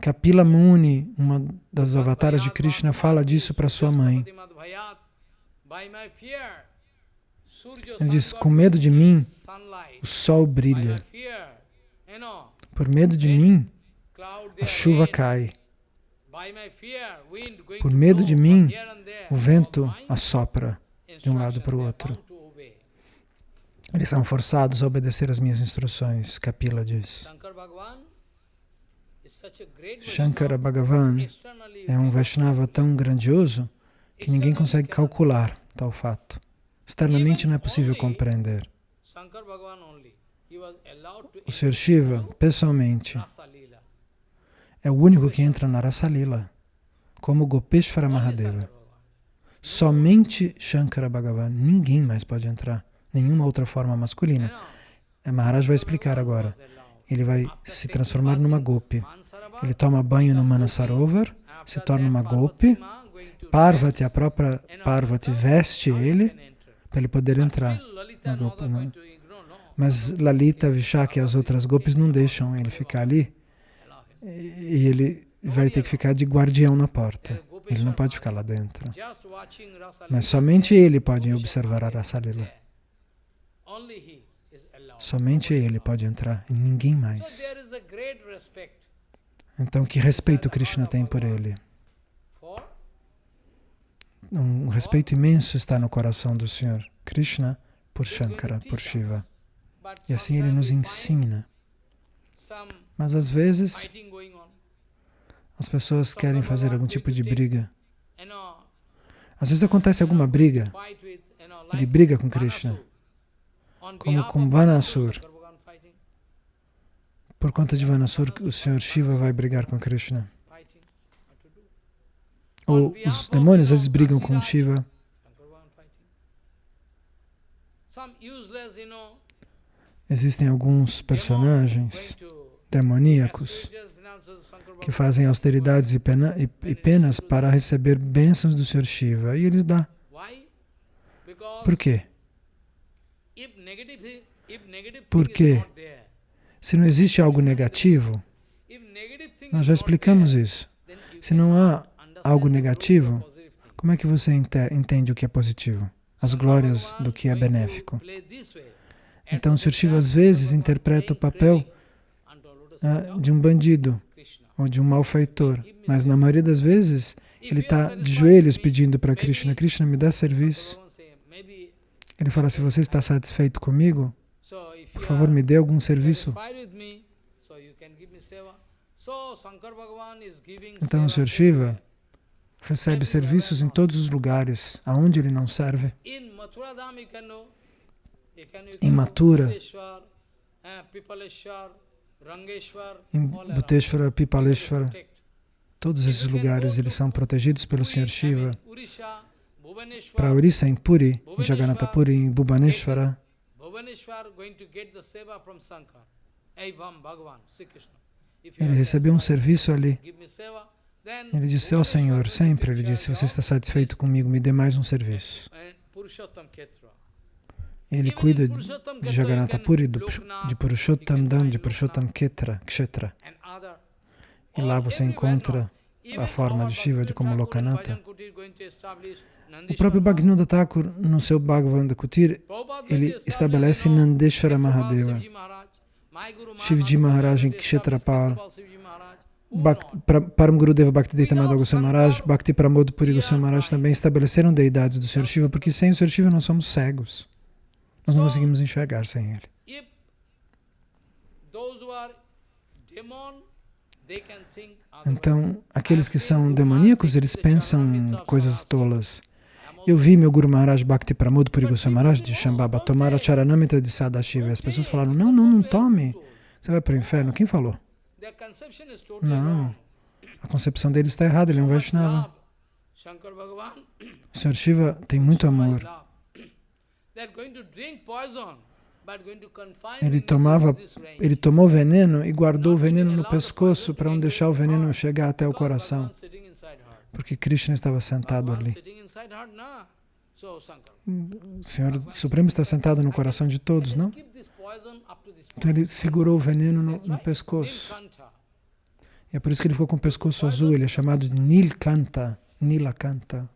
Kapila Muni, uma das avataras de Krishna, fala disso para sua mãe. Ele diz, com medo de mim, o sol brilha. Por medo de mim, a chuva cai. Por medo de mim, o vento assopra de um lado para o outro. Eles são forçados a obedecer as minhas instruções, Kapila diz. Shankara Bhagavan é um Vaishnava tão grandioso que ninguém consegue calcular tal fato. Externamente não é possível compreender. O Sr. Shiva, pessoalmente, é o único que entra na Rasalila, como Gopeshvara Mahadeva. Somente Shankara Bhagavan, ninguém mais pode entrar, nenhuma outra forma masculina. A Maharaj vai explicar agora. Ele vai se transformar numa Gopi. Ele toma banho no Manasarovar, se torna uma Gopi. Parvati, a própria Parvati, veste ele para ele poder entrar na Gopi. Mas Lalita, Vishaka e as outras Gopis não deixam ele ficar ali e ele vai ter que ficar de guardião na porta. Ele não pode ficar lá dentro. Mas somente ele pode observar a Rasalila. Somente ele pode entrar e ninguém mais. Então, que respeito Krishna tem por ele? Um respeito imenso está no coração do Senhor Krishna por Shankara, por Shiva. E assim ele nos ensina. Mas às vezes as pessoas querem fazer algum tipo de briga. Às vezes acontece alguma briga. Ele briga com Krishna. Como com Vanasur. Por conta de Vanasur, o Senhor Shiva vai brigar com Krishna. Ou os demônios às vezes brigam com Shiva. Existem alguns personagens demoníacos que fazem austeridades e, pena, e, e penas para receber bênçãos do Senhor Shiva. E eles dão. Por quê? Porque se não existe algo negativo, nós já explicamos isso. Se não há algo negativo, como é que você entende o que é positivo? As glórias do que é benéfico. Então, o Sr. Shiva às vezes interpreta o papel ah, de um bandido ou de um malfeitor, mas na maioria das vezes ele está de joelhos pedindo para Krishna, Krishna me dá serviço. Ele fala, se você está satisfeito comigo, por favor me dê algum serviço. Então o Sr. Shiva recebe serviços em todos os lugares, aonde ele não serve. Em Mathura, em Bhuteshwara, Pipaleshwara, todos esses lugares eles são protegidos pelo Sr. Shiva. Para Orissa, em Puri, em Jagannatha Puri, em Bhubaneswara, ele recebeu um serviço ali. Ele disse, ó oh, Senhor, sempre ele disse, se você está satisfeito comigo, me dê mais um serviço. Ele cuida de Jagannatha Puri, de Purushottam Dham, de Purushottam Ketra, Kshetra. E lá você encontra a forma de Shiva de como Lokanatha. O próprio Bhagavad Thakur, no seu Bhagavad Kutir, ele estabelece Nandeshwara Mahadeva, Shivji Maharaj em Kshetrapal, Param Gurudeva Bhaktivedanta Madhava Goswami Maharaj, Bhakti Pramod Puri Goswami Maharaj também estabeleceram deidades do Sr. Shiva, porque sem o Sr. Shiva nós somos cegos. Nós não conseguimos enxergar sem ele. Então, aqueles que são demoníacos, eles pensam coisas tolas. Eu vi meu Guru Maharaj Bhakti Pramod Puri Maharaj de Shambhava tomar a charanamita de Sadashiva. As pessoas falaram, não, não, não tome. Você vai para o inferno. Quem falou? Não. A concepção deles está errada, ele é um Vaishnava. O Sr. Shiva tem muito amor. Ele tomava, ele tomou veneno e guardou o veneno no pescoço para não deixar o veneno chegar até o coração, porque Krishna estava sentado ali. O Senhor Supremo está sentado no coração de todos, não? Então ele segurou o veneno no, no pescoço. E é por isso que ele ficou com o pescoço azul. Ele é chamado de Nilkanta, Nilakanta.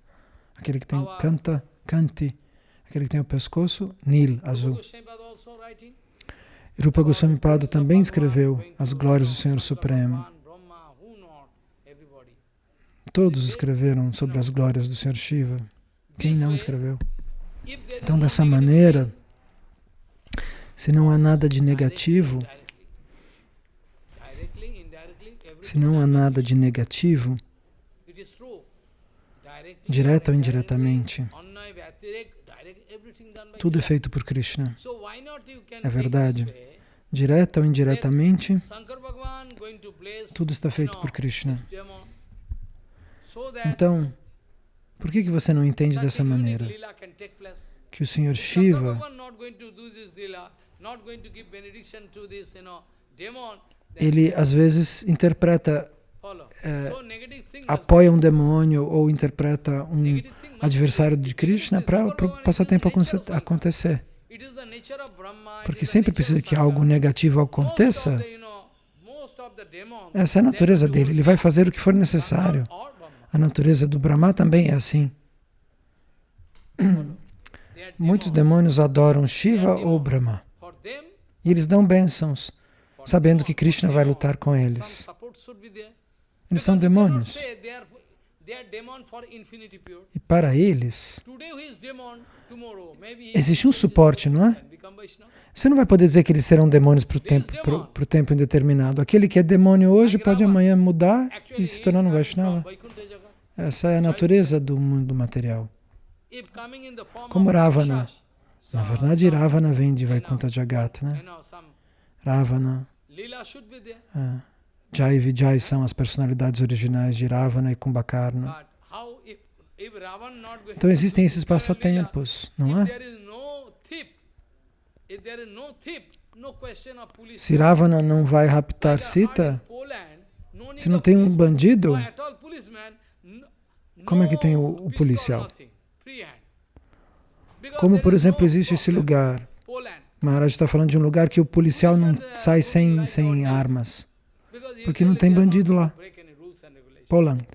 Aquele que tem canta, Kanti. Aquele que tem o pescoço, Nil, azul. Rupa Goswami Pada também escreveu as glórias do Senhor Supremo. Todos escreveram sobre as glórias do Senhor Shiva. Quem não escreveu? Então, dessa maneira, se não há nada de negativo, se não há nada de negativo, direto ou indiretamente, tudo é feito por Krishna. É verdade. Direta ou indiretamente, tudo está feito por Krishna. Então, por que, que você não entende dessa maneira? Que o Senhor Shiva ele às vezes interpreta, é, apoia um demônio ou interpreta um adversário de Krishna para o passatempo acontecer. Porque sempre precisa que algo negativo aconteça. Essa é a natureza dele, ele vai fazer o que for necessário. A natureza do Brahma também é assim. Muitos demônios adoram Shiva ou Brahma. E eles dão bênçãos, sabendo que Krishna vai lutar com eles. Eles são demônios. E para eles, existe um suporte, não é? Você não vai poder dizer que eles serão demônios para o tempo, pro, pro tempo indeterminado. Aquele que é demônio hoje pode amanhã mudar e se tornar um Vaishnava. Essa é a natureza do mundo material. Como Ravana. Na verdade, Ravana vem de Vaikuntha Jagat, né? Ravana. É. Jai e Vijay são as personalidades originais de Ravana e Kumbhakarna. Então existem esses passatempos, não é? Se Ravana não vai raptar Sita, se não tem um bandido, como é que tem o, o policial? Como, por exemplo, existe esse lugar. Maharaj está falando de um lugar que o policial não sai sem, sem armas. Porque não tem bandido lá. Poland.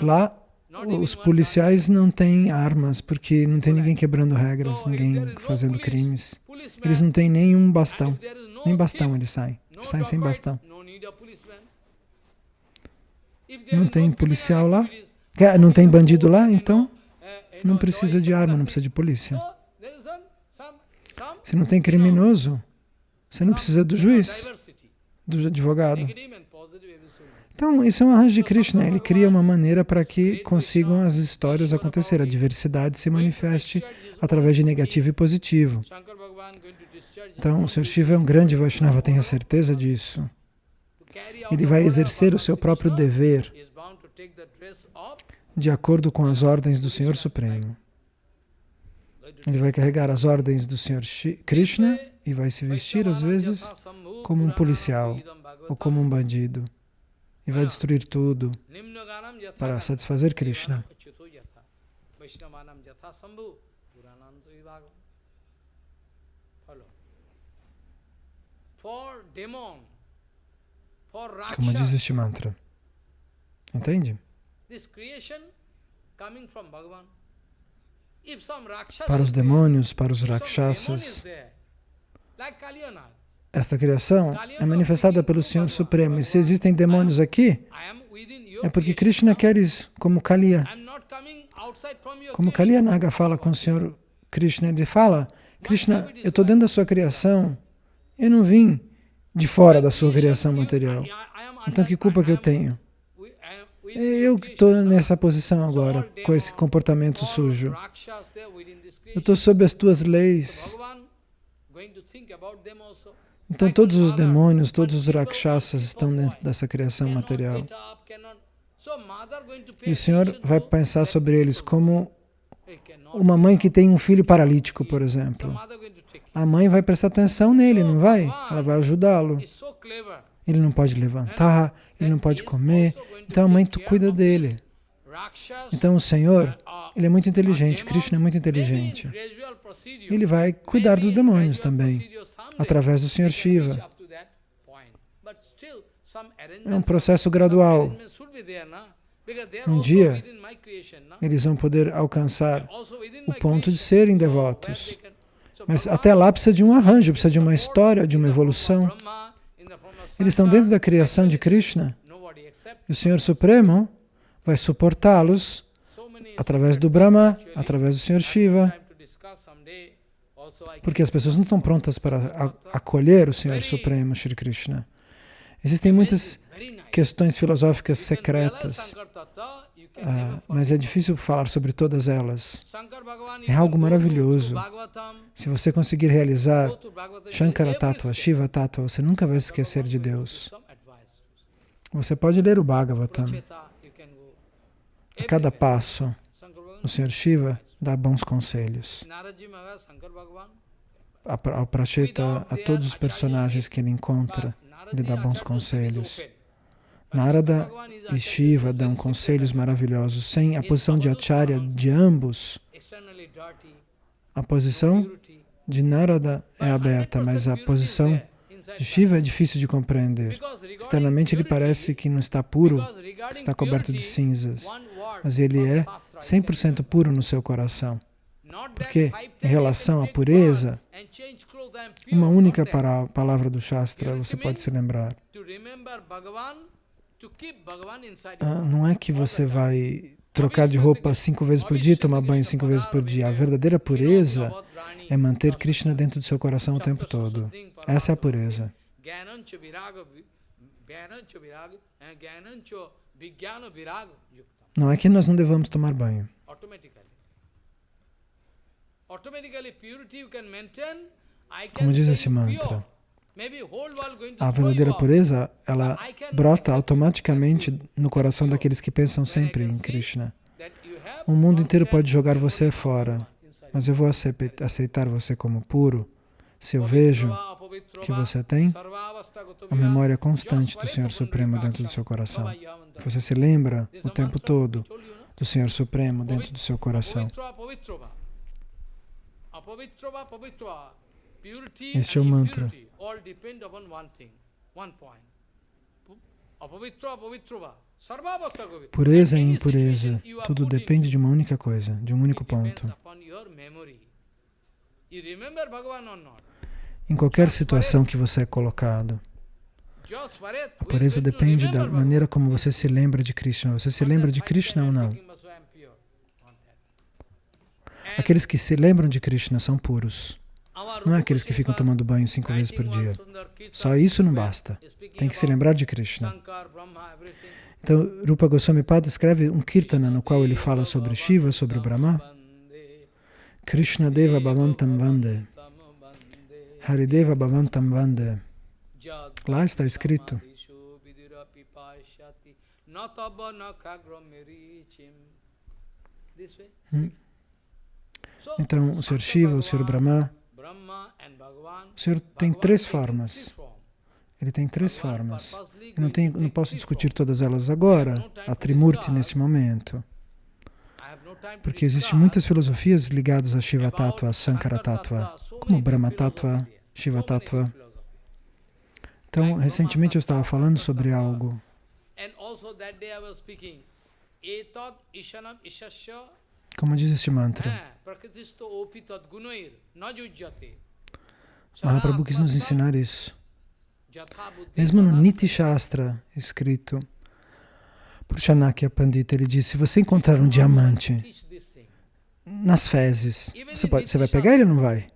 Lá, os policiais não têm armas, porque não tem ninguém quebrando regras, ninguém fazendo crimes. Eles não têm nenhum bastão. Nem bastão eles saem. Saem sem bastão. Não tem policial lá? Não tem bandido lá? Então, não precisa de arma, não precisa de polícia. Se não tem criminoso, você não precisa do juiz, do advogado. Então, isso é um arranjo de Krishna. Ele cria uma maneira para que consigam as histórias acontecer, a diversidade se manifeste através de negativo e positivo. Então, o Sr. Shiva é um grande Vaishnava, tenha certeza disso. Ele vai exercer o seu próprio dever de acordo com as ordens do Senhor Supremo. Ele vai carregar as ordens do Senhor Krishna e vai se vestir, às vezes, como um policial ou como um bandido. E vai destruir tudo para satisfazer Krishna. Como diz este mantra. Entende? Para os demônios, para os rakshasas, esta criação é manifestada pelo Senhor Supremo. E se existem demônios aqui, é porque Krishna quer isso, como Kaliya. Como Kaliya Naga fala com o Senhor Krishna, ele fala, Krishna, eu estou dentro da sua criação, eu não vim de fora da sua criação material. Então que culpa que eu tenho? Eu que estou nessa posição agora, com esse comportamento sujo. Eu estou sob as tuas leis. Então todos os demônios, todos os rakshasas estão dentro dessa criação material. E o Senhor vai pensar sobre eles como uma mãe que tem um filho paralítico, por exemplo. A mãe vai prestar atenção nele, não vai? Ela vai ajudá-lo. Ele não pode levantar, ele não pode comer. Então a mãe tu cuida dele. Então o Senhor, ele é muito inteligente, Krishna é muito inteligente. Ele vai cuidar dos demônios também, através do Senhor Shiva. É um processo gradual. Um dia, eles vão poder alcançar o ponto de serem devotos. Mas até lá precisa de um arranjo, precisa de uma história, de uma evolução. Eles estão dentro da criação de Krishna. E o Senhor Supremo vai suportá-los através do Brahma, através do Senhor Shiva. Porque as pessoas não estão prontas para acolher o Senhor Supremo, Shri Krishna. Existem muitas questões filosóficas secretas, ah, mas é difícil falar sobre todas elas. É algo maravilhoso. Se você conseguir realizar Shankara Tattva, Shiva Tattva, você nunca vai esquecer de Deus. Você pode ler o Bhagavatam. A cada passo, o Senhor Shiva dá bons conselhos. Ao Pracheta, a todos os personagens que ele encontra, ele dá bons conselhos. Narada e Shiva dão conselhos maravilhosos. Sem a posição de Acharya de ambos, a posição de Narada é aberta, mas a posição de Shiva é difícil de compreender. Externamente ele parece que não está puro, está coberto de cinzas, mas ele é 100% puro no seu coração. Porque, em relação à pureza, uma única palavra do Shastra você pode se lembrar. Ah, não é que você vai trocar de roupa cinco vezes por dia, tomar banho cinco vezes por dia. A verdadeira pureza é manter Krishna dentro do seu coração o tempo todo. Essa é a pureza. Não é que nós não devamos tomar banho. Como diz esse mantra, a verdadeira pureza, ela brota automaticamente no coração daqueles que pensam sempre em Krishna. O mundo inteiro pode jogar você fora, mas eu vou aceitar você como puro. Se eu vejo que você tem a memória constante do Senhor Supremo dentro do seu coração. Você se lembra o tempo todo do Senhor Supremo dentro do seu coração. Este é o mantra. Pureza e impureza, tudo depende de uma única coisa, de um único ponto. Em qualquer situação que você é colocado, a pureza depende da maneira como você se lembra de Krishna. Você se lembra de Krishna ou não? Aqueles que se lembram de Krishna são puros. Não é aqueles que ficam tomando banho cinco vezes por dia. Só isso não basta. Tem que se lembrar de Krishna. Então, Rupa Goswami Pada escreve um kirtana no qual ele fala sobre Shiva, sobre o Brahma. Krishna Deva Bhavantam Vande. Harideva Bhavantam Vande. Lá está escrito. Hum. Então, o Sr. Shiva, o Sr. Brahma, o Senhor tem três formas. Ele tem três formas. Eu não, tenho, não posso discutir todas elas agora, a Trimurti nesse momento. Porque existem muitas filosofias ligadas a Shiva Tattva, Sankara Tattva, como Brahma Tattva, Shiva Tattva. Então, recentemente eu estava falando sobre algo. Como diz este mantra? Mahaprabhu quis nos ensinar isso. Mesmo no Niti Shastra, escrito por Chanakya Pandita, ele diz, se você encontrar um diamante nas fezes, você, pode, você vai pegar ele ou não vai?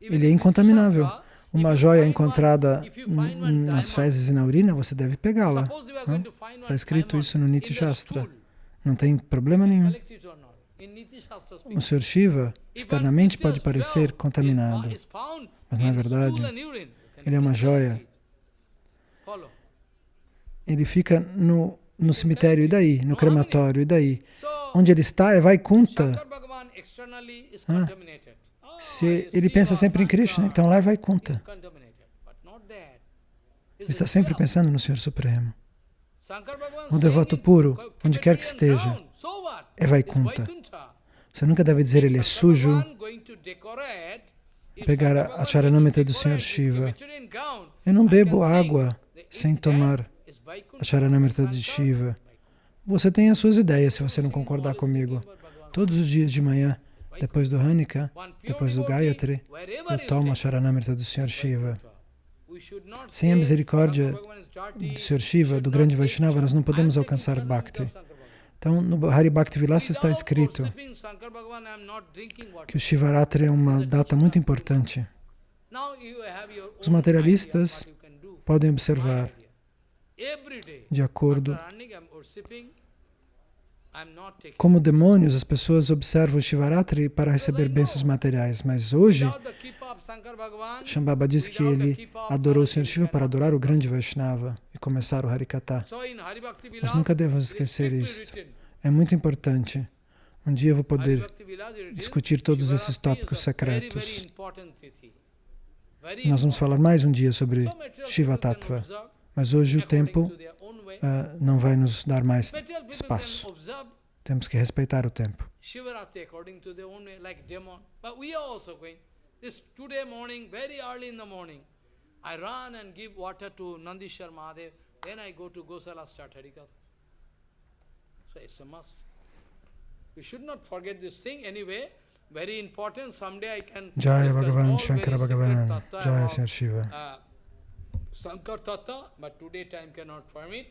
Ele é incontaminável. Uma joia encontrada nas fezes e na urina, você deve pegá-la. Está escrito isso no Niti Shastra. Não tem problema nenhum. O Sr. Shiva externamente pode parecer contaminado, mas na verdade ele é uma joia. Ele fica no, no cemitério, e daí? No crematório, e daí? Onde ele está é Vaikunta. Ah, se ele pensa sempre em Krishna, então lá Vaikunta. Ele está sempre pensando no Senhor Supremo. Um devoto puro, onde quer que esteja, é Vaikunta. Você nunca deve dizer ele é sujo, pegar a charanamrita do Senhor Shiva. Eu não bebo água sem tomar a charanamrita de Shiva. Você tem as suas ideias se você não concordar comigo. Todos os dias de manhã, depois do Hanika, depois do Gayatri, eu tomo a charanamrita do Senhor Shiva. Sem a misericórdia do Senhor Shiva, do grande Vaishnava, nós não podemos alcançar Bhakti. Então, no Hari Bhakti Vilasa está escrito que o Shivaratri é uma data muito importante. Os materialistas podem observar, de acordo como demônios, as pessoas observam o Shivaratri para receber bênçãos materiais, mas hoje, Shambhava diz que ele adorou o Senhor Shiva para adorar o grande Vaishnava e começar o Harikata. Nós nunca devemos esquecer isso. É muito importante. Um dia eu vou poder discutir todos esses tópicos secretos. Nós vamos falar mais um dia sobre Shiva Tattva, mas hoje o tempo uh, não vai nos dar mais espaço. Temos que respeitar o tempo. I run and give water to Nandishwar Mahadev, then I go to Gosala start Harikatha. So it's a must. We should not forget this thing anyway. Very important. Someday I can Jaya Bhagavan, Shankara Bhagavan, Jaya Sir Shiva. Uh, Sankar Tata, but today time cannot permit.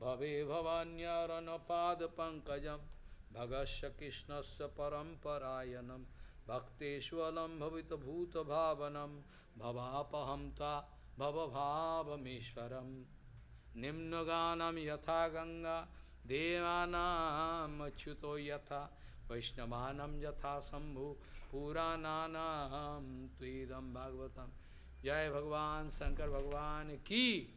भवे भवान्यरनपादपङ्कजं भगस्य कृष्णस्य परम्परायणं भक्तेष्वलं भवितभूतभावनं भवापहं ता भवभावमीश्वरं निम्नगानं यथा गङ्गा देवानामच्युतो यथा वैष्णवानं यथा शम्भु पुराणानां त्वीदं भागवतम जय भगवान शंकर भगवान की।